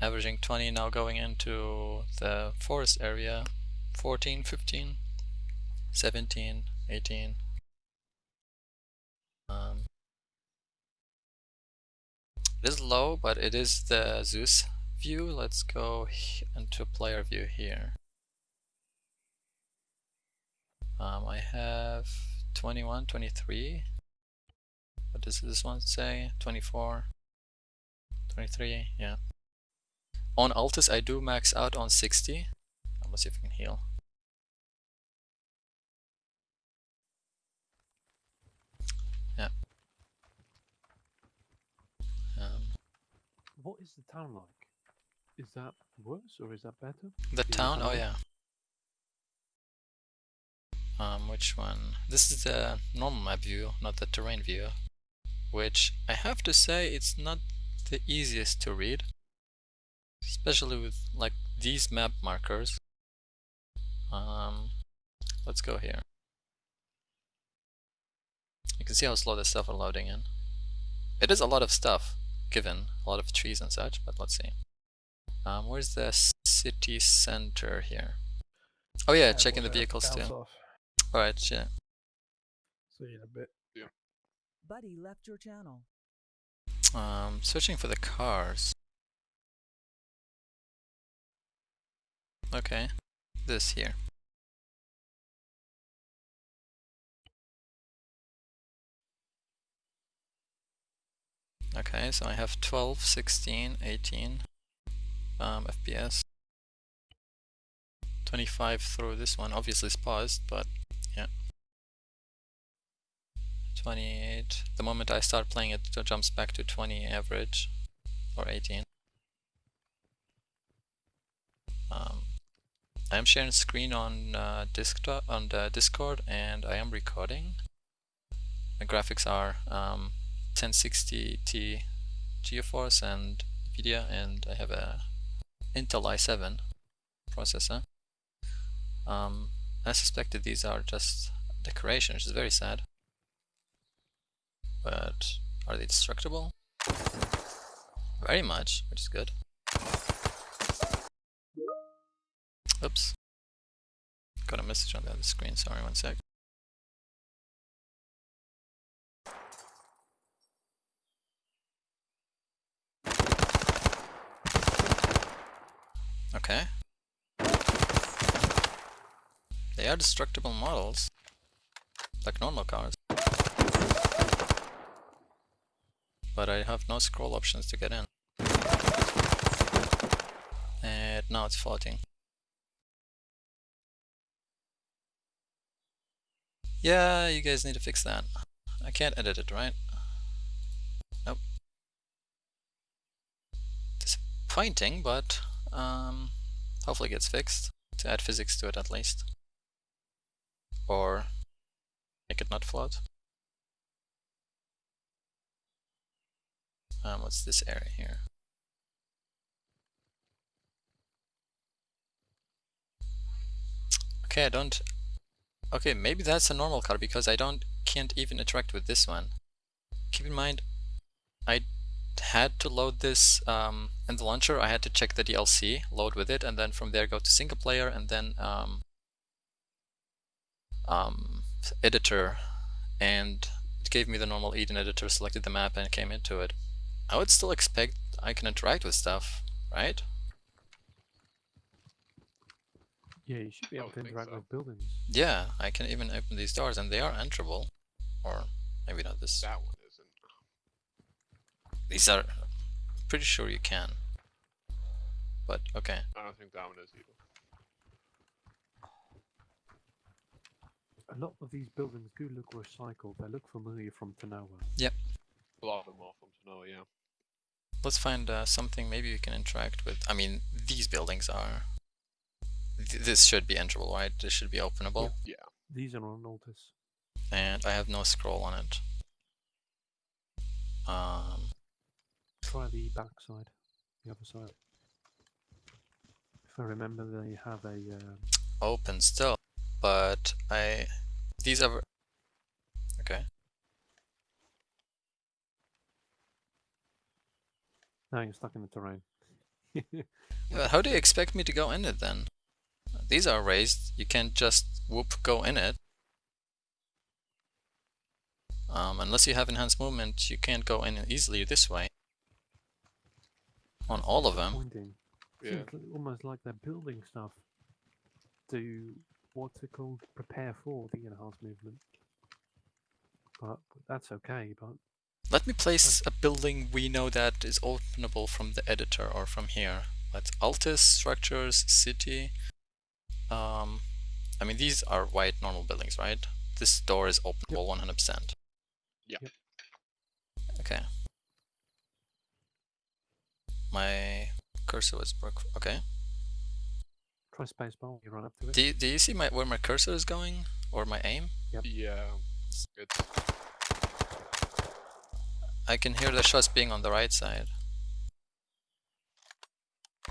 averaging 20, now going into the forest area, 14, 15, 17, 18. Um, it is low, but it is the Zeus view. Let's go into player view here. Um, I have 21, 23. What does this one say? 24, 23, yeah. On Altis, I do max out on 60. Gonna see if I can heal. Yeah. Um, What is the town like? Is that worse or is that better? The Yeah, town? Oh yeah. Um, which one? This is the normal map view, not the terrain view. Which I have to say it's not the easiest to read. Especially with like these map markers. Um, let's go here. You can see how slow this stuff are loading in. It is a lot of stuff, given a lot of trees and such, but let's see. Um, where's the city center here? Oh yeah, Yeah, checking the we'll have to vehicles bounce too. off. Alright, yeah. See you in a bit. Yeah. Buddy left your channel. Um, searching for the cars. Okay, this here. Okay, so I have 12, 16, 18 um, FPS. 25 through this one, obviously it's paused, but yeah. 28. The moment I start playing it, it jumps back to 20 average or 18. Um, I am sharing screen on uh, desktop on the Discord, and I am recording. My graphics are um, 1060t GeForce and NVIDIA, and I have a Intel i7 processor. Um, I that these are just decoration, which is very sad. But are they destructible? Very much, which is good. Oops. Got a message on the other screen, sorry, one sec. Okay. They are destructible models. Like normal cars. But I have no scroll options to get in. And now it's floating. Yeah, you guys need to fix that. I can't edit it, right? Nope. Disappointing, but um, hopefully it gets fixed. To add physics to it at least. Or make it not float. Um, what's this area here? Okay, I don't... Okay, maybe that's a normal car because I don't can't even interact with this one. Keep in mind, I had to load this um, in the launcher. I had to check the DLC, load with it, and then from there go to single player and then um, um, editor. And it gave me the normal Eden editor, selected the map, and came into it. I would still expect I can interact with stuff, right? Yeah, you should be able to interact so. with buildings. Yeah, I can even open these doors and they are enterable. Or maybe not this. That one isn't. These are pretty sure you can. But okay. I don't think that one is either. A lot of these buildings do look recycled. They look familiar from Tanoa. Yep. A lot of them are from Tanoa, yeah. Let's find uh, something maybe we can interact with. I mean, these buildings are. Th this should be enterable, right? This should be openable. Yeah. These are on Altis. And I have no scroll on it. Um, Try the back side, the other side. If I remember, they have a. Uh, open still. But I. These are. Okay. Now you're stuck in the terrain. Yeah, how do you expect me to go in it then? These are raised. You can't just whoop go in it. Um, unless you have enhanced movement, you can't go in easily this way. On all of them. Yeah. Almost like they're building stuff to what's it called? Prepare for the enhanced movement. But that's okay. But Let me place a building we know that is openable from the editor or from here. Let's Altis, structures, city. Um, I mean, these are white normal buildings, right? This door is openable 100%. Yeah. Yep. Okay. My cursor was broke. Okay. try spacebar when you run up to it. Do you, do you see my where my cursor is going or my aim? Yeah. It's I can hear the shots being on the right side.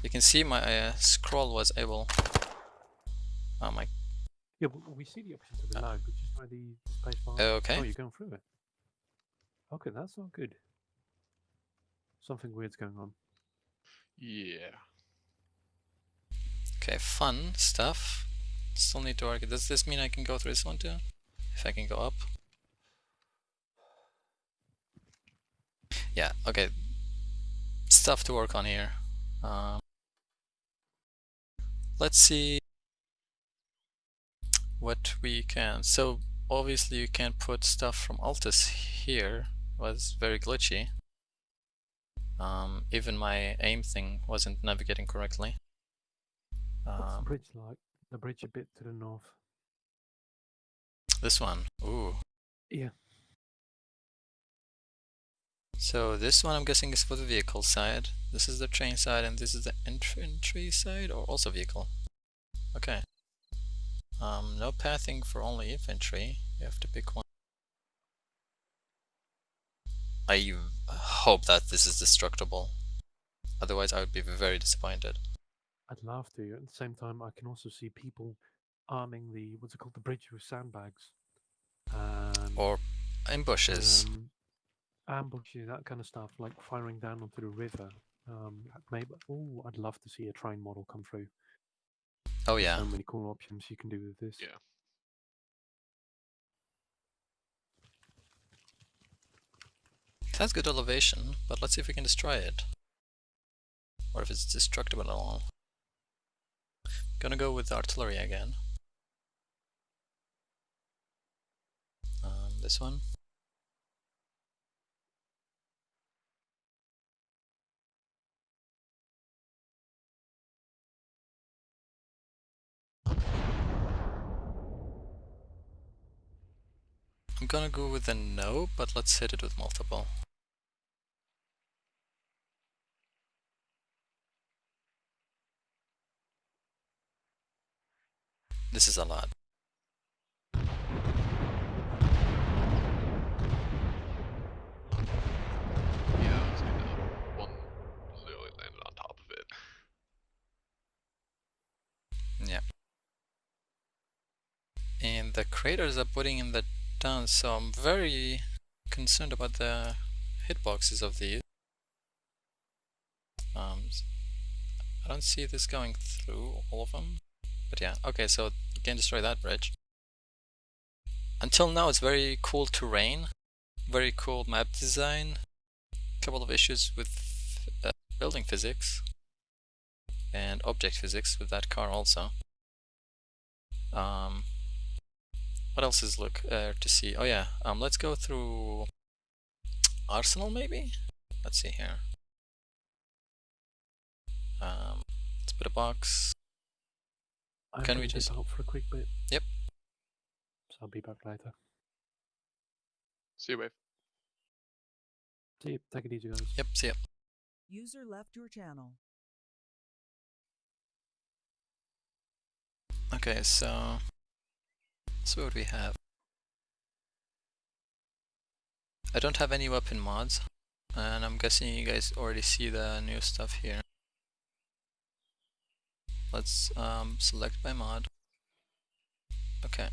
You can see my uh, scroll was able. Oh my. Yeah, w- we see the option to reload, but just try the spacebar. Okay. Oh, you're going through it. Okay, that's not good. Something weird's going on. yeah. Okay, fun stuff. Still need to work. Does this mean I can go through this one too? If I can go up. Yeah, okay. Stuff to work on here. Um, let's see what we can. So obviously you can't put stuff from Altis here. was very glitchy. Um, even my aim thing wasn't navigating correctly. What's the Um, bridge like? The bridge a bit to the north. this one. Ooh. Yeah. So this one I'm guessing is for the vehicle side. This is the train side and this is the infantry side or also vehicle. Okay. Um, no pathing for only infantry. You have to pick one. I hope that this is destructible. Otherwise I would be very disappointed. I'd love to. At the same time, I can also see people arming the what's it called, the bridge with sandbags, and Or ambushes. um, ambushes, that kind of stuff, like firing down onto the river. Um, maybe. Oh, I'd love to see a train model come through. Oh yeah. So many cool options you can do with this. Yeah. It has good elevation, but let's see if we can destroy it. Or if it's destructible at all. Gonna go with artillery again. Um, this one. Gonna go with a no, but let's hit it with multiple. This is a lot. Yeah, I would one literally landed on top of it. Yeah. And the craters are putting in the down, so I'm very concerned about the hitboxes of these. Um, I don't see this going through all of them, but yeah. Okay, so you can destroy that bridge. Until now, it's very cool terrain, very cool map design. Couple of issues with uh, building physics and object physics with that car also. Um, what else is look uh, to see? Oh yeah, um, let's go through Arsenal maybe. Let's see here. Um, let's put a box. I'm Can we just- out for a quick bit? Yep. So I'll be back later. See you, wave. See you. Take it easy, guys. Yep, see ya. User left your channel. Okay, so so what do we have? I don't have any weapon mods, and I'm guessing you guys already see the new stuff here. Let's um, select by mod. Okay.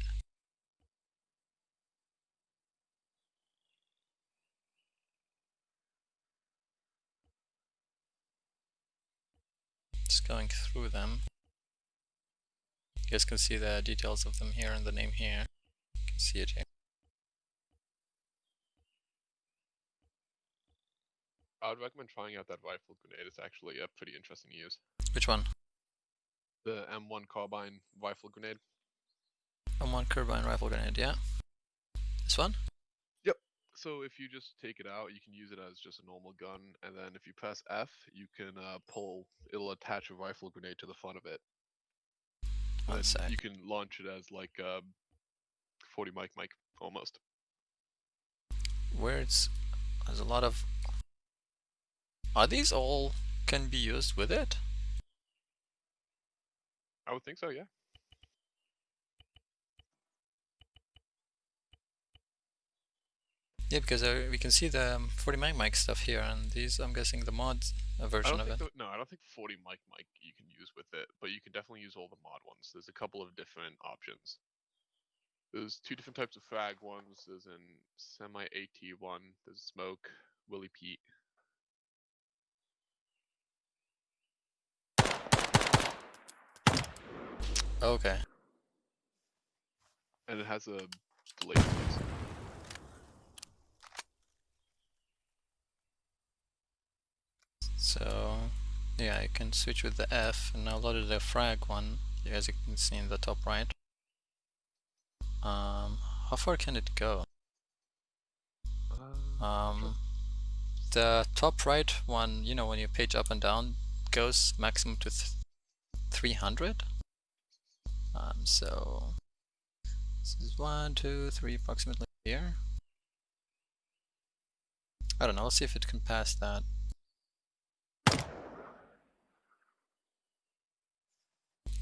Just going through them. You guys can see the details of them here and the name here. You can see it here. I would recommend trying out that rifle grenade. It's actually a pretty interesting use. Which one? The M1 carbine rifle grenade. M1 carbine rifle grenade, yeah. This one? Yep. So if you just take it out, you can use it as just a normal gun, and then if you press F, you can uh, pull. It'll attach a rifle grenade to the front of it. One and sec. you can launch it as like a 40 mike mike almost. Where it's there's a lot of Are these all can be used with it? I would think so, yeah. Yeah, because uh, we can see the um, 40 mag mic stuff here, and these I'm guessing the mod uh, version of it. the, no, I don't think 40 mike mike you can use with it, but you can definitely use all the mod ones. There's a couple of different options. There's two different types of frag ones. There's an semi AT one. There's smoke, Willie Pete. Okay. and it has a delay. So yeah, I can switch with the F, and now loaded the frag one. As you can see in the top right. Um, how far can it go? Uh, Um, the top right one, you know, when you page up and down, goes maximum to th 300. Um, so this is one, two, three, approximately here. I don't know. Let's see if it can pass that.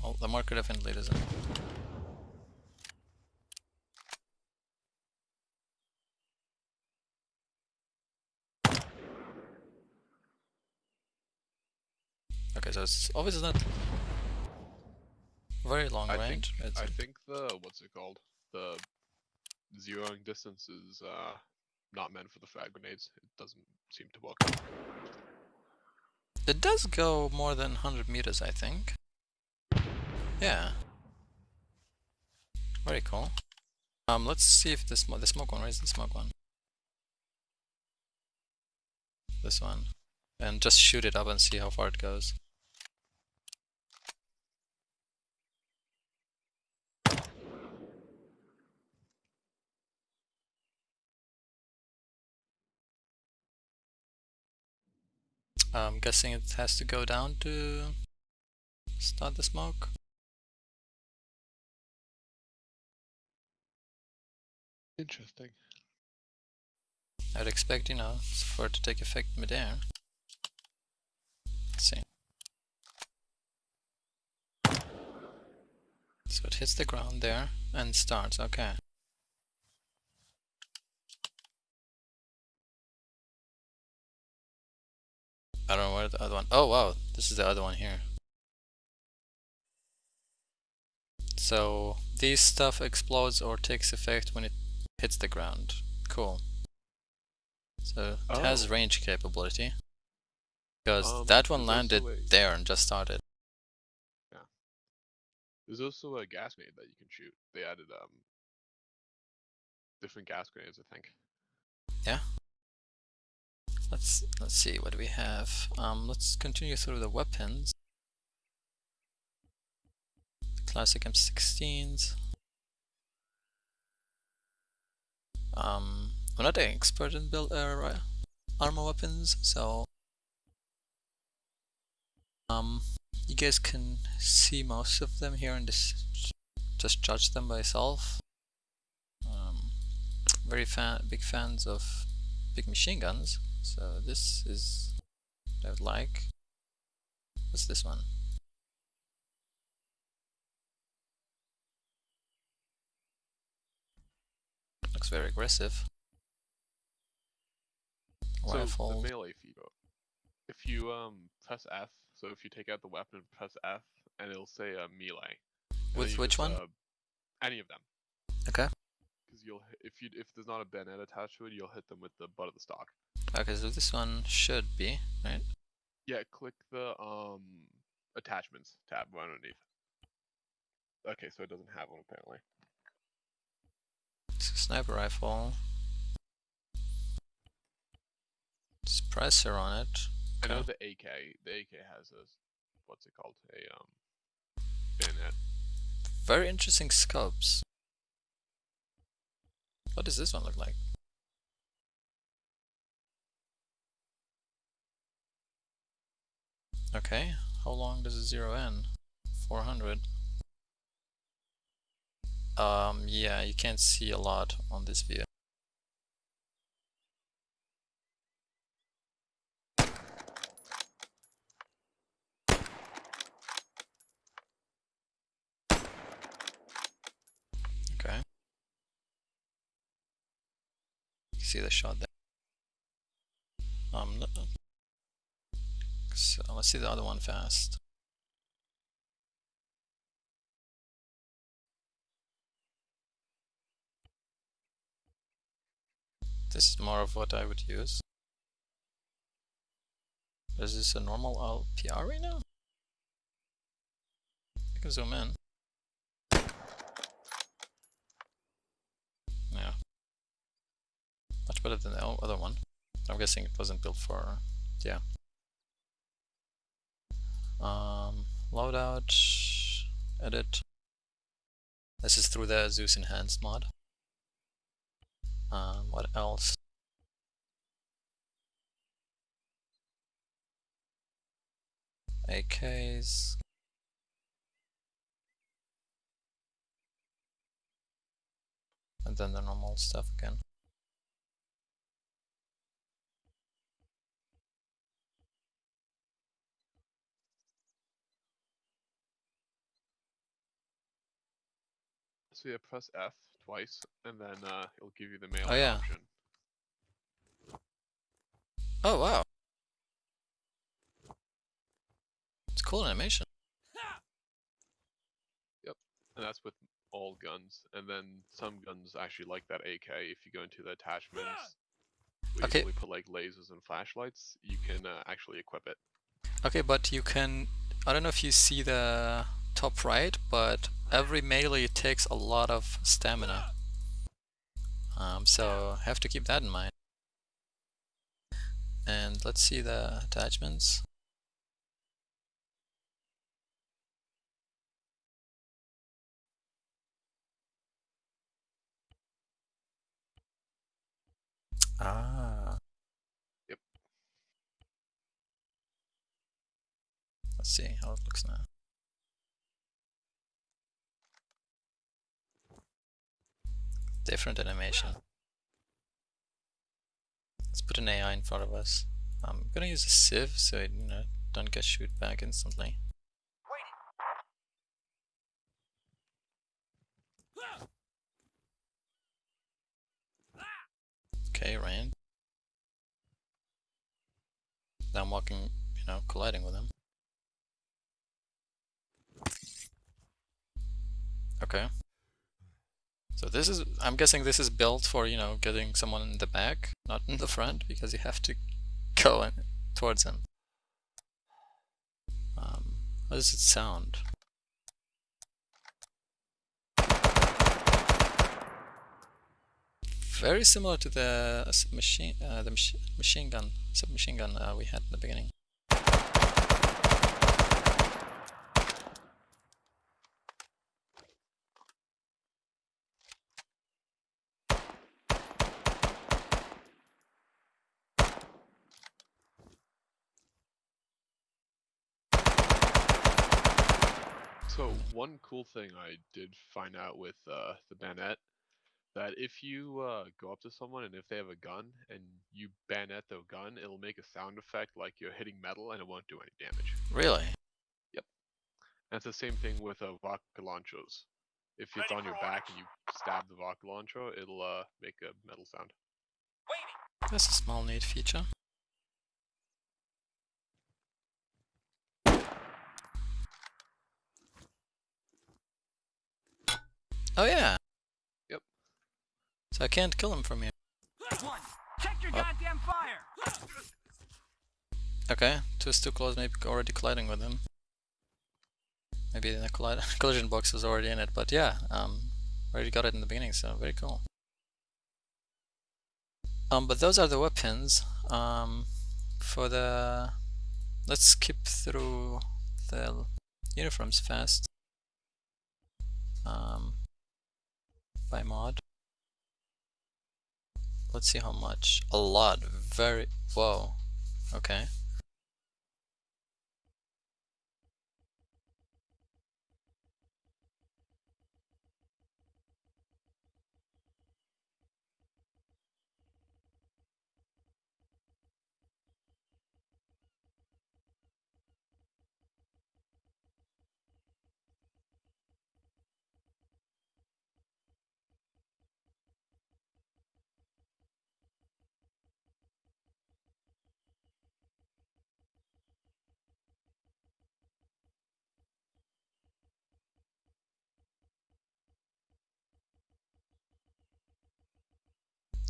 Well, the marker definitely doesn't. Okay, so it's obviously not very long I think range. It's, I think the what's it called? The zeroing distance is uh not meant for the frag grenades. It doesn't seem to work. It does go more than 100 meters, I think. Yeah. Very cool. Um, let's see if this the smoke one. is the smoke one? This one, and just shoot it up and see how far it goes. I'm guessing it has to go down to start the smoke. Interesting. I'd expect, you know, for it to take effect midair. Let's see. So it hits the ground there and starts, okay. I don't know where the other one. Oh wow, this is the other one here. So this stuff explodes or takes effect when it hits the ground. Cool. So it has Oh. range capability. Because Um, that one landed a- there and just started. Yeah. There's also a gas grenade that you can shoot. They added um different gas grenades, I think. Yeah. Let's let's see what do we have. Um, let's continue through the weapons. Classic M16s. Um, I'm not an expert in build uh, armor weapons, so um, you guys can see most of them here and just just judge them by yourself. Um, very fan, big fans of big machine guns. So this is what I would like. What's this one? Looks very aggressive. So Rifle. the melee feature. If you um press F, so if you take out the weapon, and press F, and it'll say uh, melee. and With which just, one? Uh, any of them. Okay. Because you'll if you if there's not a bayonet attached to it, you'll hit them with the butt of the stock. Okay, so this one should be, right? Yeah, click the um attachments tab right underneath. Okay, so it doesn't have one apparently. A sniper rifle. Suppressor on it. I know the AK. The AK has a what's it called? A um bayonet. Very interesting scopes. What does this one look like? Okay, how long does it zero in? 400. Um, yeah, you can't see a lot on this view. Okay. See the shot there. Um, no- so let's see the other one fast. This is more of what I would use. Is this a normal LPR right now? I can zoom in. Yeah. Much better than the other one. I'm guessing it wasn't built for, yeah. Um, loadout, edit. This is through the Zeus Enhanced mod. Um, what else? AKs. And then the normal stuff again. So yeah, press F twice, and then uh, it'll give you the melee Oh, yeah. option. Oh wow. It's cool animation. Yep, and that's with all guns. And then some guns actually like that AK. If you go into the attachments, where Okay. you put like lasers and flashlights, you can uh, actually equip it. Okay, but you can. I don't know if you see the top right, but every melee takes a lot of stamina. Um, so have to keep that in mind. And let's see the attachments. Ah. Yep. Let's see how it looks now. Different animation. Let's put an AI in front of us. I'm gonna use a sieve so it, you know don't get shoot back instantly. Okay, rain. Now I'm walking, you know, colliding with him. Okay. So this is, I'm guessing this is built for, you know, getting someone in the back, not in the front, because you have to go in, towards him. Um, how does it sound? Very similar to the uh, machine, uh, the machi machine gun, submachine gun uh, we had in the beginning. So one cool thing I did find out with uh, the bayonet that if you uh, go up to someone and if they have a gun and you bayonet the gun, it'll make a sound effect like you're hitting metal and it won't do any damage. Really? Yep. And it's the same thing with uh, vodka launchers. If it's on your back and you stab the vodka launcher, it'll uh, make a metal sound. Waiting. That's a small neat feature. Oh yeah. Yep. So I can't kill him from here. One, check your Oh. goddamn fire! Okay, two is too close, maybe already colliding with him. Maybe the colli collision box was already in it, but yeah, um, already got it in the beginning, so very cool. Um, but those are the weapons. Um, for the, let's skip through the uniforms fast. Um, by mod. Let's see how much. A lot. Very. Whoa. Okay.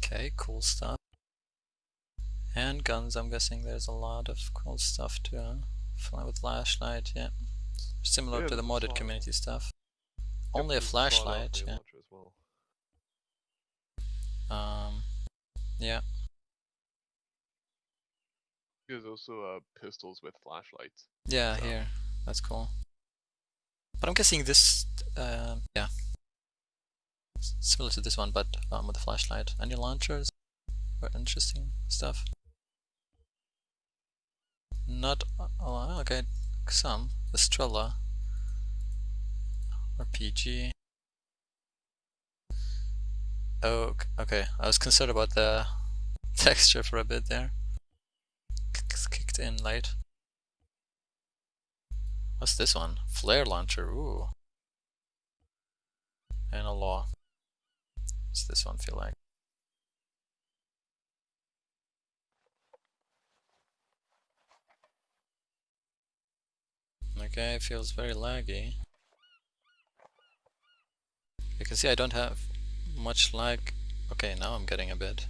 Okay, cool stuff. And guns, I'm guessing there's a lot of cool stuff to uh, fly with flashlight, yeah. Similar Yeah, to the modded community stuff. Only a there's slot out flashlight, yeah. well. Um, yeah. There's also uh, pistols with flashlights. Yeah, So- here. That's cool. But I'm guessing this, uh, yeah. Similar to this one, but um, with a flashlight. Any launchers? Or interesting stuff? Not, uh, oh, okay, some. Estrella. RPG. Oh, ok- okay. I was concerned about the texture for a bit there. Kicked in late. What's this one? Flare launcher, ooh. And a law. What's this one feel like? Okay, feels very laggy. You can see I don't have much lag. Okay, now I'm getting a bit.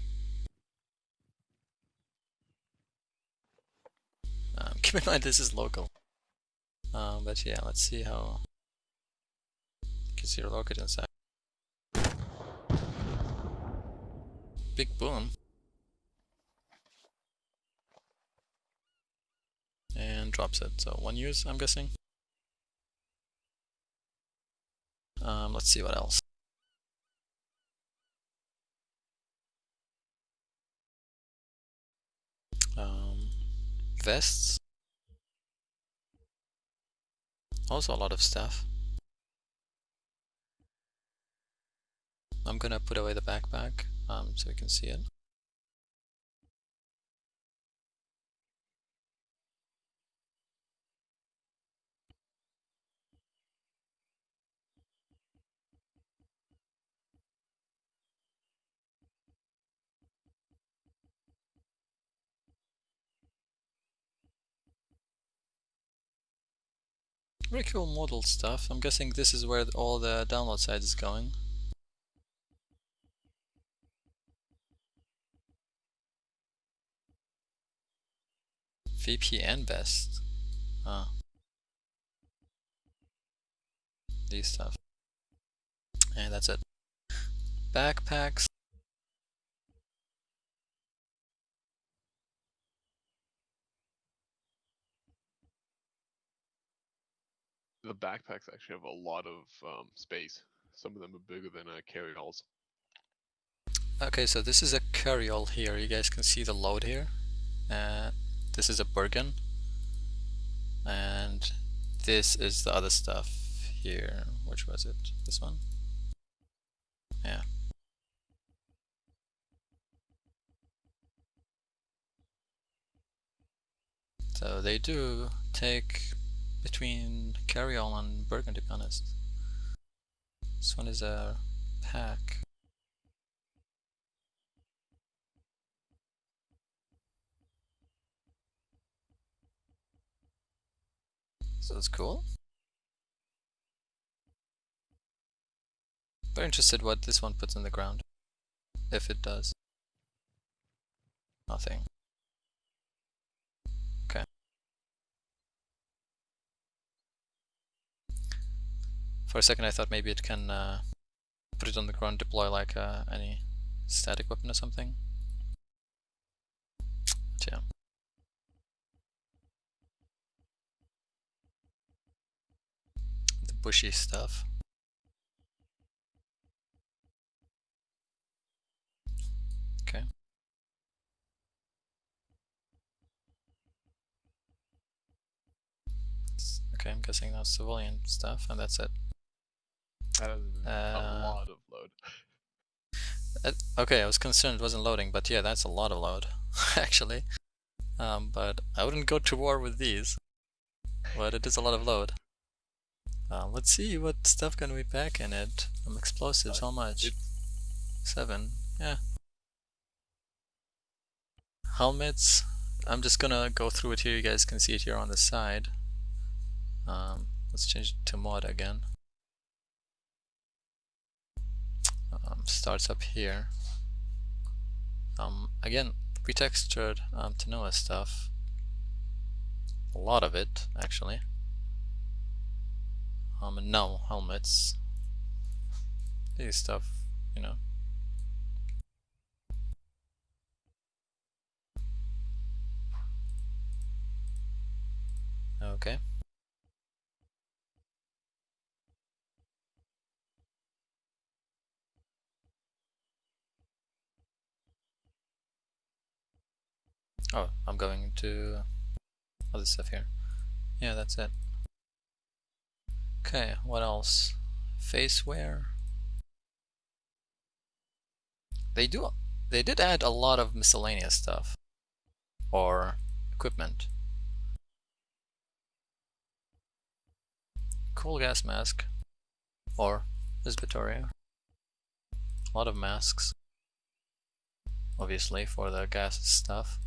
Um, keep in mind this is local. Um, but yeah, let's see how. You can see your rocket inside. Big boom. And drops it. So one use, I'm guessing. Um, let's see what else. Um, vests. Also a lot of stuff. I'm gonna put away the backpack um, so we can see it. Very cool model stuff. I'm guessing this is where all the download side is going. VPN best. Ah. These stuff. And that's it. Backpacks. The backpacks actually have a lot of um, space. Some of them are bigger than uh, carry-alls. Okay, so this is a carryall here. You guys can see the load here. Uh, this is a Bergen. And this is the other stuff here. Which was it? This one? Yeah. So they do take between carryall and Bergen to be honest. This one is a pack. So it's cool. Very interested what this one puts in the ground. If it does. Nothing. Okay. For a second I thought maybe it can uh, put it on the ground, deploy like uh, any static weapon or something. Yeah. Bushy stuff. Okay. Okay, I'm guessing that's civilian stuff, and that's it. That is Uh, a lot of load. Uh, okay, I was concerned it wasn't loading, but yeah, that's a lot of load, actually. Um, but I wouldn't go to war with these. But it is a lot of load. Uh, let's see what stuff can we pack in it. Um, explosives, Uh, how much? Seven, yeah. Helmets, I'm just gonna go through it here, you guys can see it here on the side. Um, let's change it to mod again. Um, starts up here. Um, again, pretextured um, Tanoa stuff. A lot of it, actually. Um, no helmets. These stuff, you know. Okay. Oh, I'm going into other stuff here. Yeah, that's it. Okay, what else? Face wear. They do. They did add a lot of miscellaneous stuff or equipment. Cool gas mask or Visbitoria. A lot of masks, obviously for the gas stuff.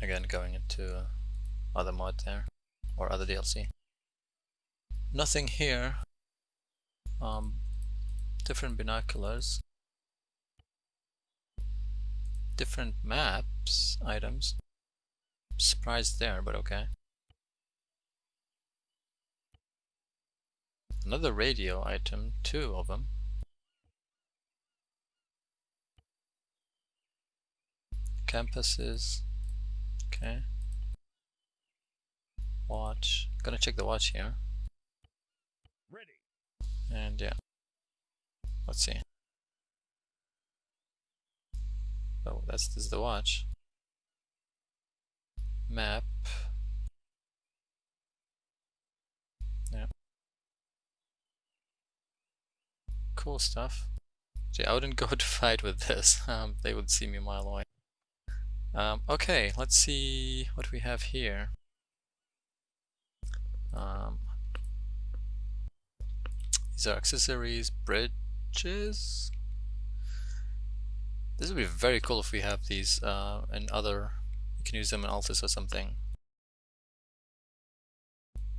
Again, going into other mod there or other DLC. Nothing here. Um, different binoculars. Different maps, items. Surprised there, but okay. Another radio item, two of them. Campuses. Okay watch. Gonna check the watch here. Ready. And yeah. Let's see. Oh, that's this the watch. Map. Yeah. Cool stuff. See, I wouldn't go to fight with this. Um, they would see me a mile away. Um, okay, let's see what we have here. Um, these are accessories, bridges. This would be very cool if we have these uh, in other. You can use them in Altis or something.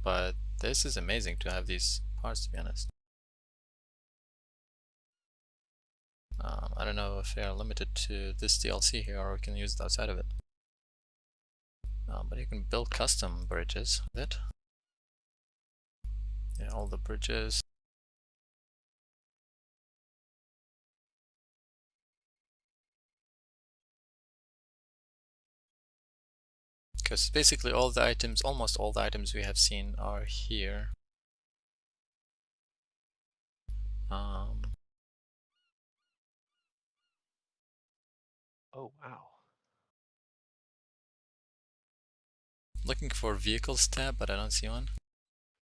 But this is amazing to have these parts, to be honest. Um, I don't know if they are limited to this DLC here or we can use it outside of it. Um, but you can build custom bridges with it. Yeah, all the bridges. Because basically all the items, almost all the items we have seen are here. Um, Oh wow. looking for vehicles tab, but I don't see one.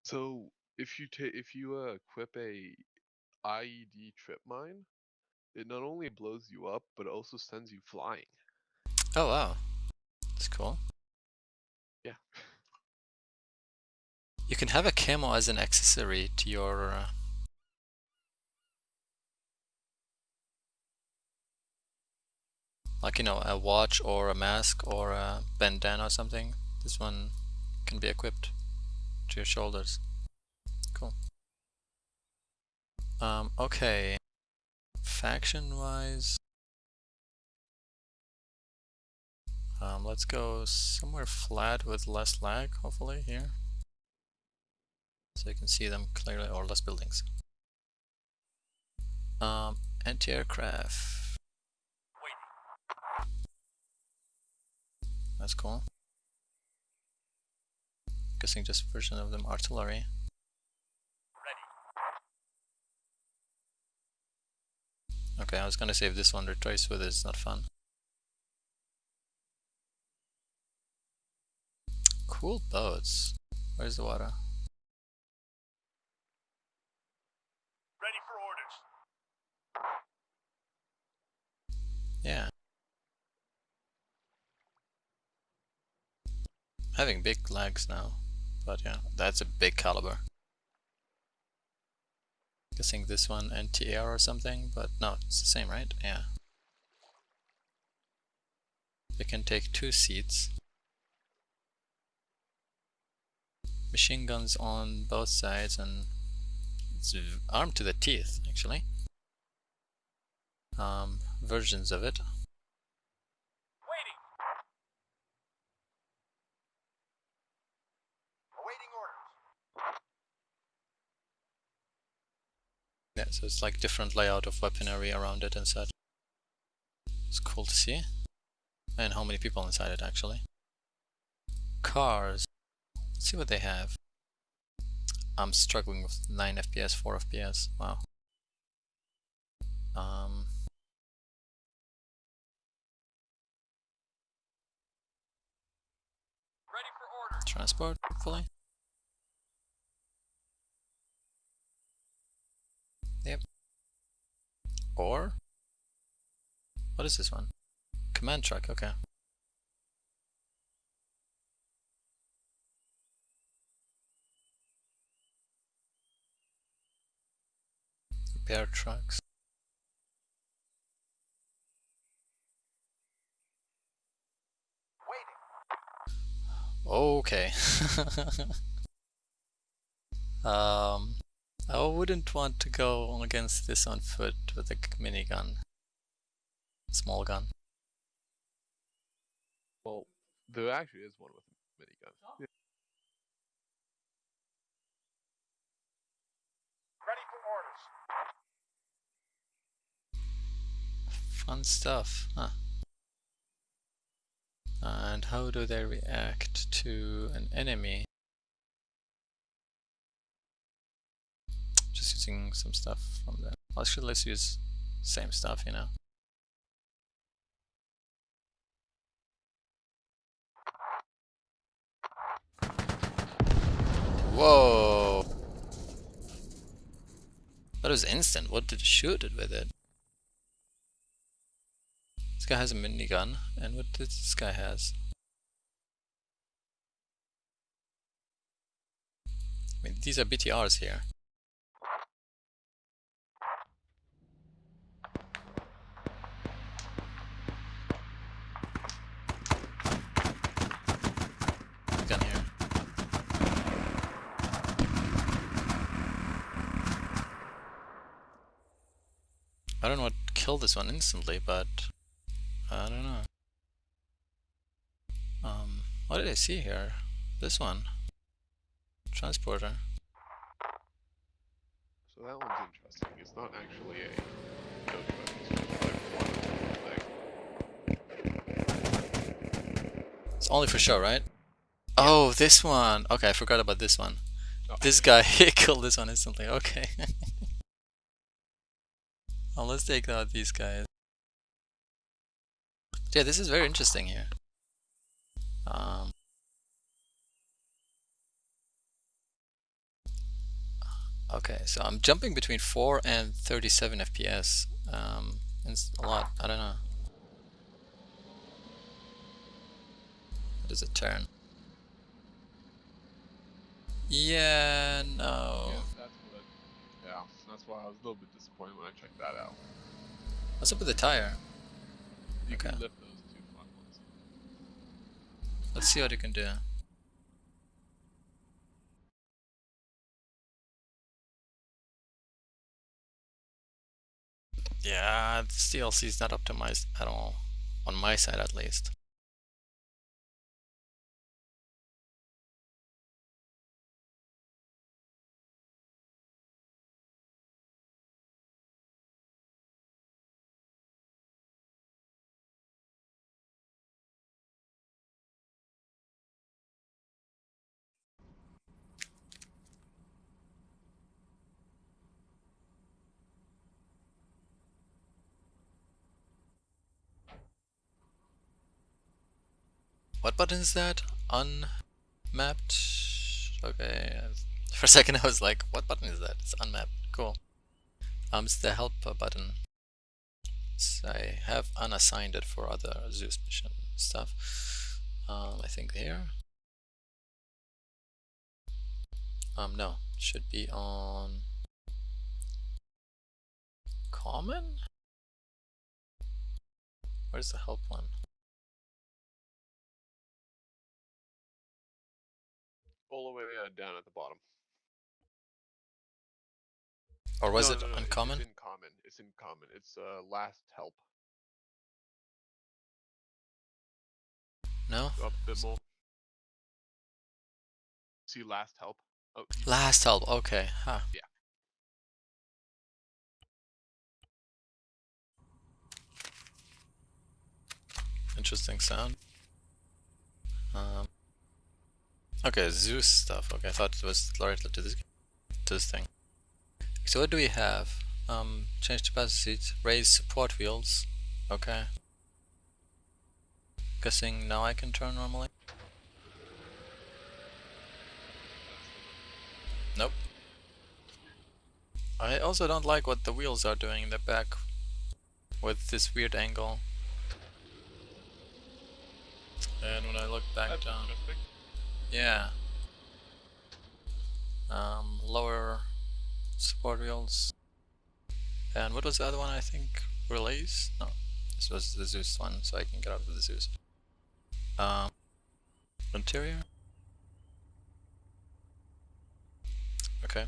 So if you take if you uh, equip a IED trip mine, it not only blows you up but it also sends you flying. Oh wow, that's cool. Yeah. You can have a camo as an accessory to your. Uh, like you know, a watch or a mask or a bandana or something. This one can be equipped to your shoulders. Cool. Um, okay. Faction wise. Um, let's go somewhere flat with less lag, hopefully, here. So you can see them clearly, or less buildings. Um, anti-aircraft. That's cool. Guessing just version of them artillery. Okay, I was gonna save this one retrace with it, it's not fun. Cool boats. Where's the water? Ready for orders. Yeah. Having big legs now, but yeah, that's a big caliber. Guessing this one NTR or something, but no, it's the same, right? Yeah. They can take two seats. Machine guns on both sides and it's armed to the teeth, actually. Um, versions of it. Yeah, so it's like different layout of weaponry around it and such. It's cool to see. And how many people inside it actually. Cars. Let's see what they have. I'm struggling with 9 FPS, 4 FPS. Wow. Um, Ready for orders. transport, hopefully. Or what is this one? Command truck, okay. Repair trucks. Okay. um, I wouldn't want to go against this on foot with a minigun. Small gun. Well, there actually is one with a minigun. Yeah. Ready for orders. Fun stuff, huh? And how do they react to an enemy? Just using some stuff from there. Actually, let's use same stuff, you know. Whoa! That was instant. What did shoot it with it? This guy has a minigun, and what this guy has? I mean, these are BTRs here. Gun here. I don't know what killed this one instantly, but I don't know. Um, what did I see here? This one. Transporter. So that one's interesting. It's not actually a no it's just like one thing. It's only for show, right? Oh, this one. Okay, I forgot about this one. Oh. This guy he killed this one instantly. Okay. well, let's take out these guys. Yeah, this is very interesting here. Um, okay, so I'm jumping between 4 and 37 FPS. Um, it's a lot. I don't know. What does it turn? Yeah, no. Yeah, that's what. Yeah, that's why I was a little bit disappointed when I checked that out. What's up with the tire? You can Okay. lift those two front ones. Let's see what you can do. Yeah, this DLC is not optimized at all. On my side at least. What button is that? Unmapped? Okay. For a second I was like, what button is that? It's unmapped. Cool. Um, it's the help button. So I have unassigned it for other Zeus mission stuff. Um, I think here. Um, no, should be on common. Where's the help one? All the way uh, down at the bottom. Or was No, it no, no, uncommon? It's in common. It's in common. It's uh, last help. No? Go up a bit more. See last help. Oh, Last help, okay. Huh. Yeah. Interesting sound. Um, okay, Zeus stuff. Okay, I thought it was directly to this to this thing. So what do we have? Um, change capacity, raise support wheels. Okay. Guessing now I can turn normally. Nope. I also don't like what the wheels are doing in the back with this weird angle. And when I look back that's down. Yeah. Um, lower support wheels. And what was the other one I think? Relays? No. This was the Zeus one, so I can get out of the Zeus. Um, interior? Okay.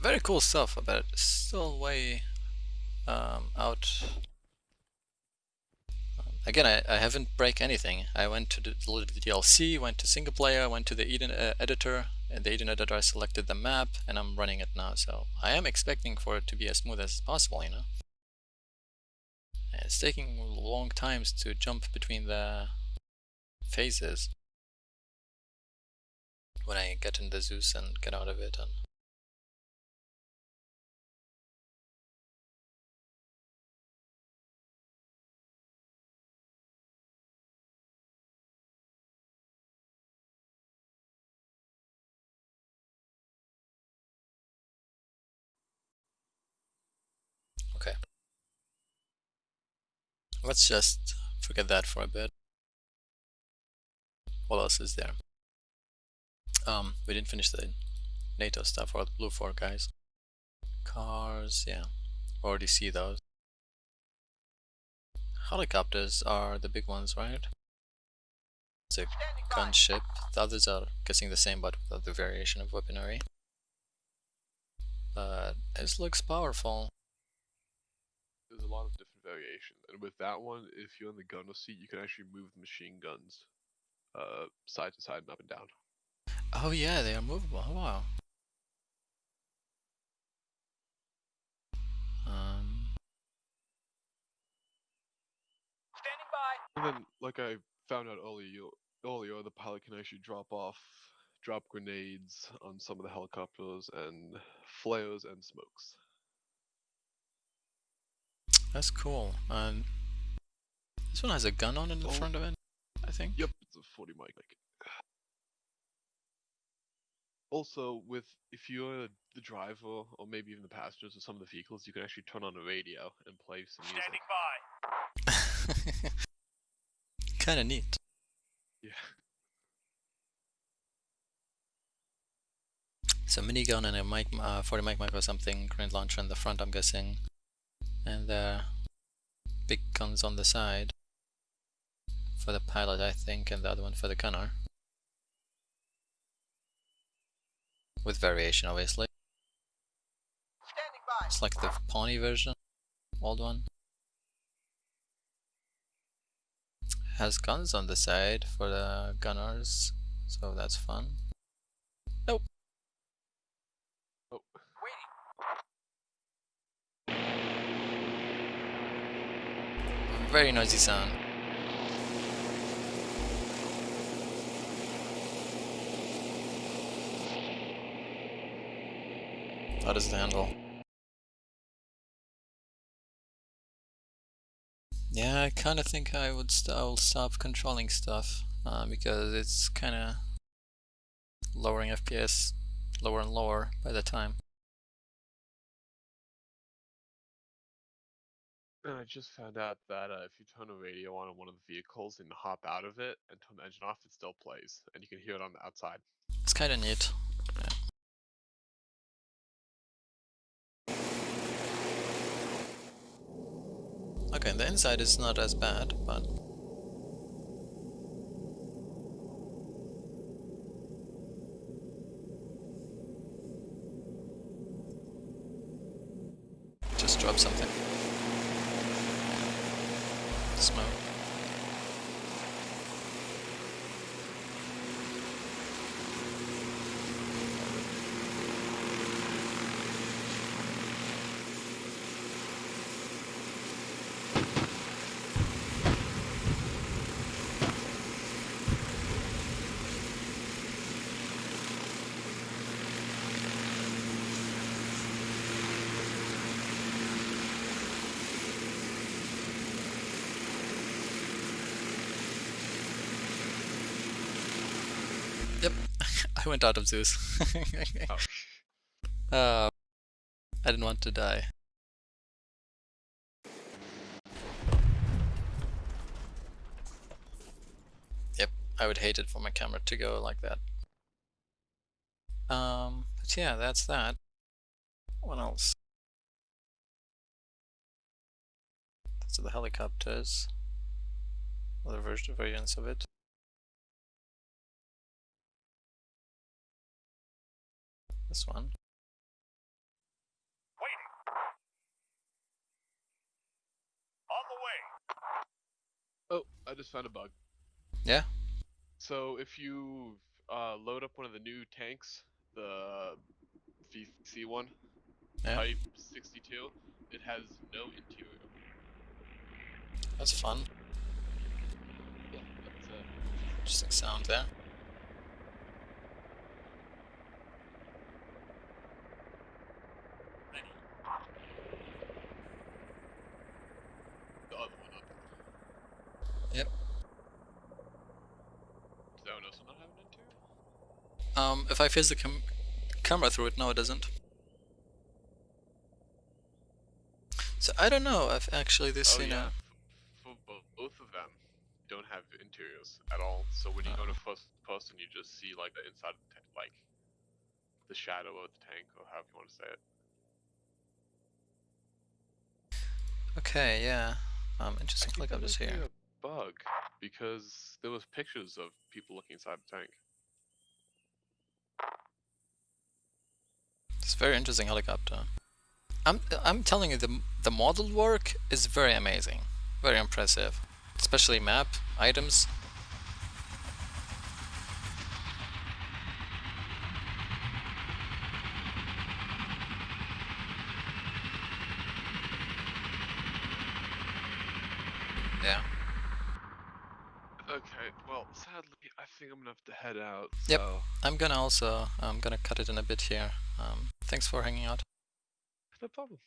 Very cool stuff, but still way um, out. Again, I, I haven't break anything. I went to the, the DLC, went to single player, went to the Eden uh, editor, and the Eden editor I selected the map, and I'm running it now. So I am expecting for it to be as smooth as possible, you know. It's taking long times to jump between the phases when I get in the Zeus and get out of it and let's just forget that for a bit. What else is there? Um, we didn't finish the NATO stuff or the BLUFOR guys. Cars, yeah, already see those. Helicopters are the big ones, right? It's a gunship. The others are guessing the same, but with the variation of weaponry. But this looks powerful. There's a lot of different variations, and with that one, if you're in the gunner seat, you can actually move the machine guns, uh, side to side and up and down. Oh yeah, they are movable. Oh, wow. Um, Standing by. And then, like I found out earlier, you, earlier the pilot can actually drop off, drop grenades on some of the helicopters and flares and smokes. That's cool. And this one has a gun on in the Oh. front of it, I think. Yep, it's a 40 mike. Also, with if you're the driver or maybe even the passengers of some of the vehicles, you can actually turn on the radio and play some music. Standing by. Kinda neat. Yeah. So minigun and a mic, uh, 40 mike mike or something, grenade launcher in the front, I'm guessing. And the big guns on the side. For the pilot, I think, and the other one for the gunner. With variation, obviously. It's like the Pawnee version, old one. Has guns on the side for the gunners, so that's fun. Nope. Oh, Waiting. Very noisy sound. How does it handle? Yeah, I kind of think I would st I'll stop controlling stuff uh, because it's kind of lowering FPS lower and lower by the time. And I just found out that uh, if you turn a radio on on one of the vehicles and hop out of it and turn the engine off, it still plays, and you can hear it on the outside. It's kind of neat. Okay, the inside is not as bad, but just drop something. Smoke. Yep, Out of Zeus. Oh, uh, I didn't want to die. Yep, I would hate it for my camera to go like that. Um, but yeah, that's that. What else? Those are the helicopters. Other version variants of it. This one. Waiting. On the way. oh, I just found a bug. Yeah? So if you uh, load up one of the new tanks, the VC one, Yeah. Type 62, it has no interior. That's fun. Yeah, that's uh, Interesting sound there. Ready. the other one. Up. Yep. Does that one also not have an interior? Um, if I face the cam camera through it, no, it doesn't. So I don't know if actually this, oh you yeah. know, For both of them don't have interiors at all. So when you go to first person, you just see like the inside, of the like the shadow of the tank, or however you want to say it. Okay, yeah. Um, interesting helicopters might here. a bug because there was pictures of people looking inside the tank. It's a very interesting helicopter. I'm I'm telling you, the the model work is very amazing, very impressive, especially map items. Yeah. Okay, well, sadly, I think I'm gonna have to head out. Yep. I'm gonna also I'm gonna cut it in a bit here. Um, thanks for hanging out. no problem.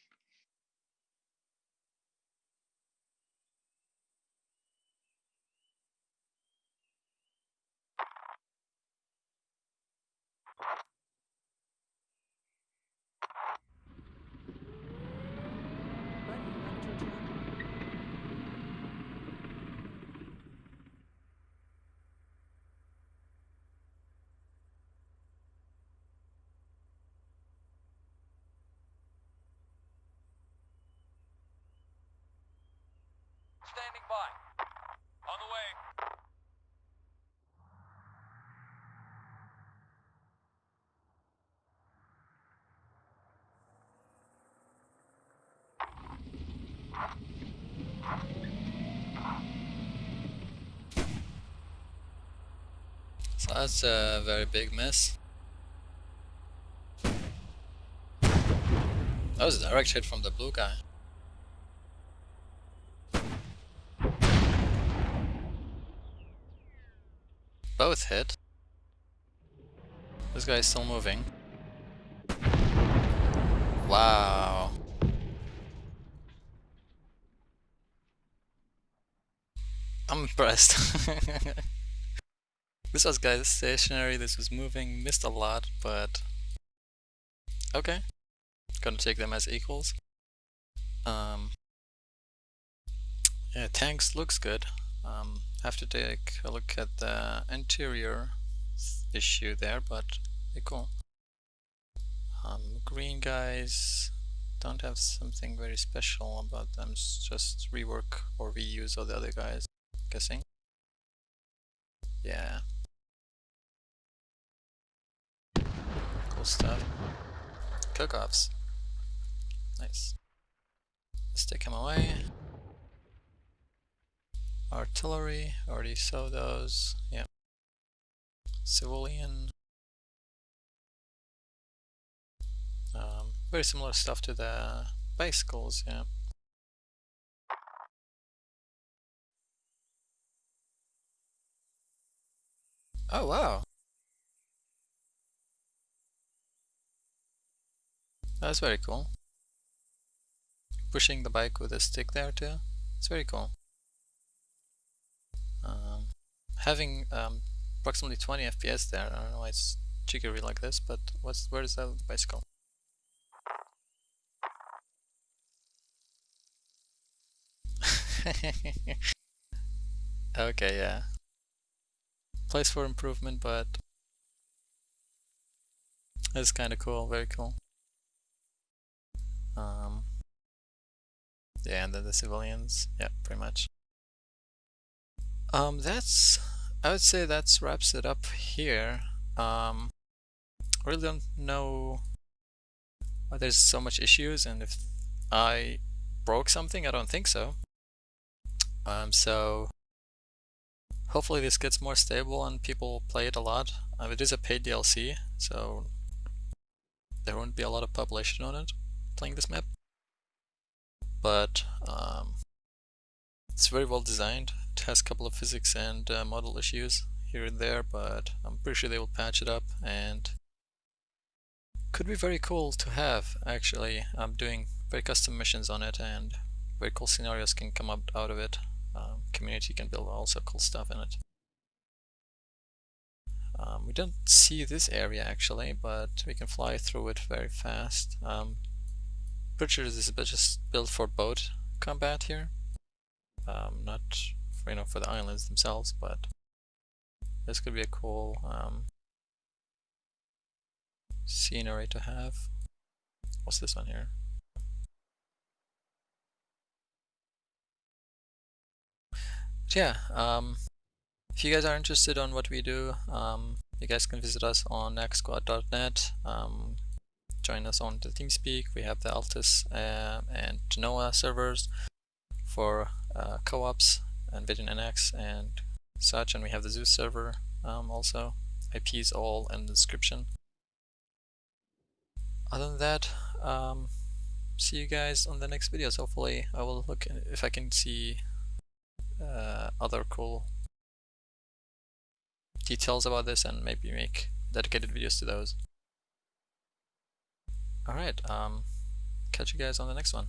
Buddy left your channel. Standing by. On the way. So that's a very big miss. That was a direct hit from the blue guy. Hit. This guy's still moving. Wow. I'm impressed. this was guys stationary, this was moving, missed a lot, but okay. Gonna take them as equals. Um, yeah, tanks looks good. Um, have to take a look at the interior issue there, but they cool. Um, green guys don't have something very special about them. Just rework or reuse all the other guys. Guessing. Yeah. Cool stuff. Cook-offs. Nice. Let's take him away. Artillery, already saw those. Yeah. Civilian. Um, very similar stuff to the bicycles, yeah. Oh wow. That's very cool. Pushing the bike with a stick there too. It's very cool. Having um, approximately 20 FPS there. I don't know why it's jiggery like this, but what's where is that bicycle? okay, yeah. Place for improvement, but it's kind of cool. Very cool. Um, yeah, and then the civilians. Yeah, pretty much. Um, that's. I would say that wraps it up here. Um, I really don't know why there's so much issues, and if I broke something, I don't think so. Um, so hopefully this gets more stable and people play it a lot. Um, it is a paid DLC, so there won't be a lot of population on it playing this map. But um, it's very well designed. It has a couple of physics and uh, model issues here and there, but I'm pretty sure they will patch it up and could be very cool to have actually. I'm doing very custom missions on it and very cool scenarios can come up out of it. Um, community can build also cool stuff in it. Um, we don't see this area actually, but we can fly through it very fast. Um, pretty sure this is just built for boat combat here. Um, not you know for the islands themselves, but this could be a cool um, scenery to have. What's this one here? But yeah, um, if you guys are interested on what we do, um, you guys can visit us on nextsquad.net. Um, join us on the TeamSpeak. We have the Altis uh, and Tanoa servers for uh, co-ops and Vision NX and such, and we have the Zeus server um, also. IPs all in the description. Other than that, um, see you guys on the next videos. Hopefully, I will look if I can see uh, other cool details about this and maybe make dedicated videos to those. Alright, um, catch you guys on the next one.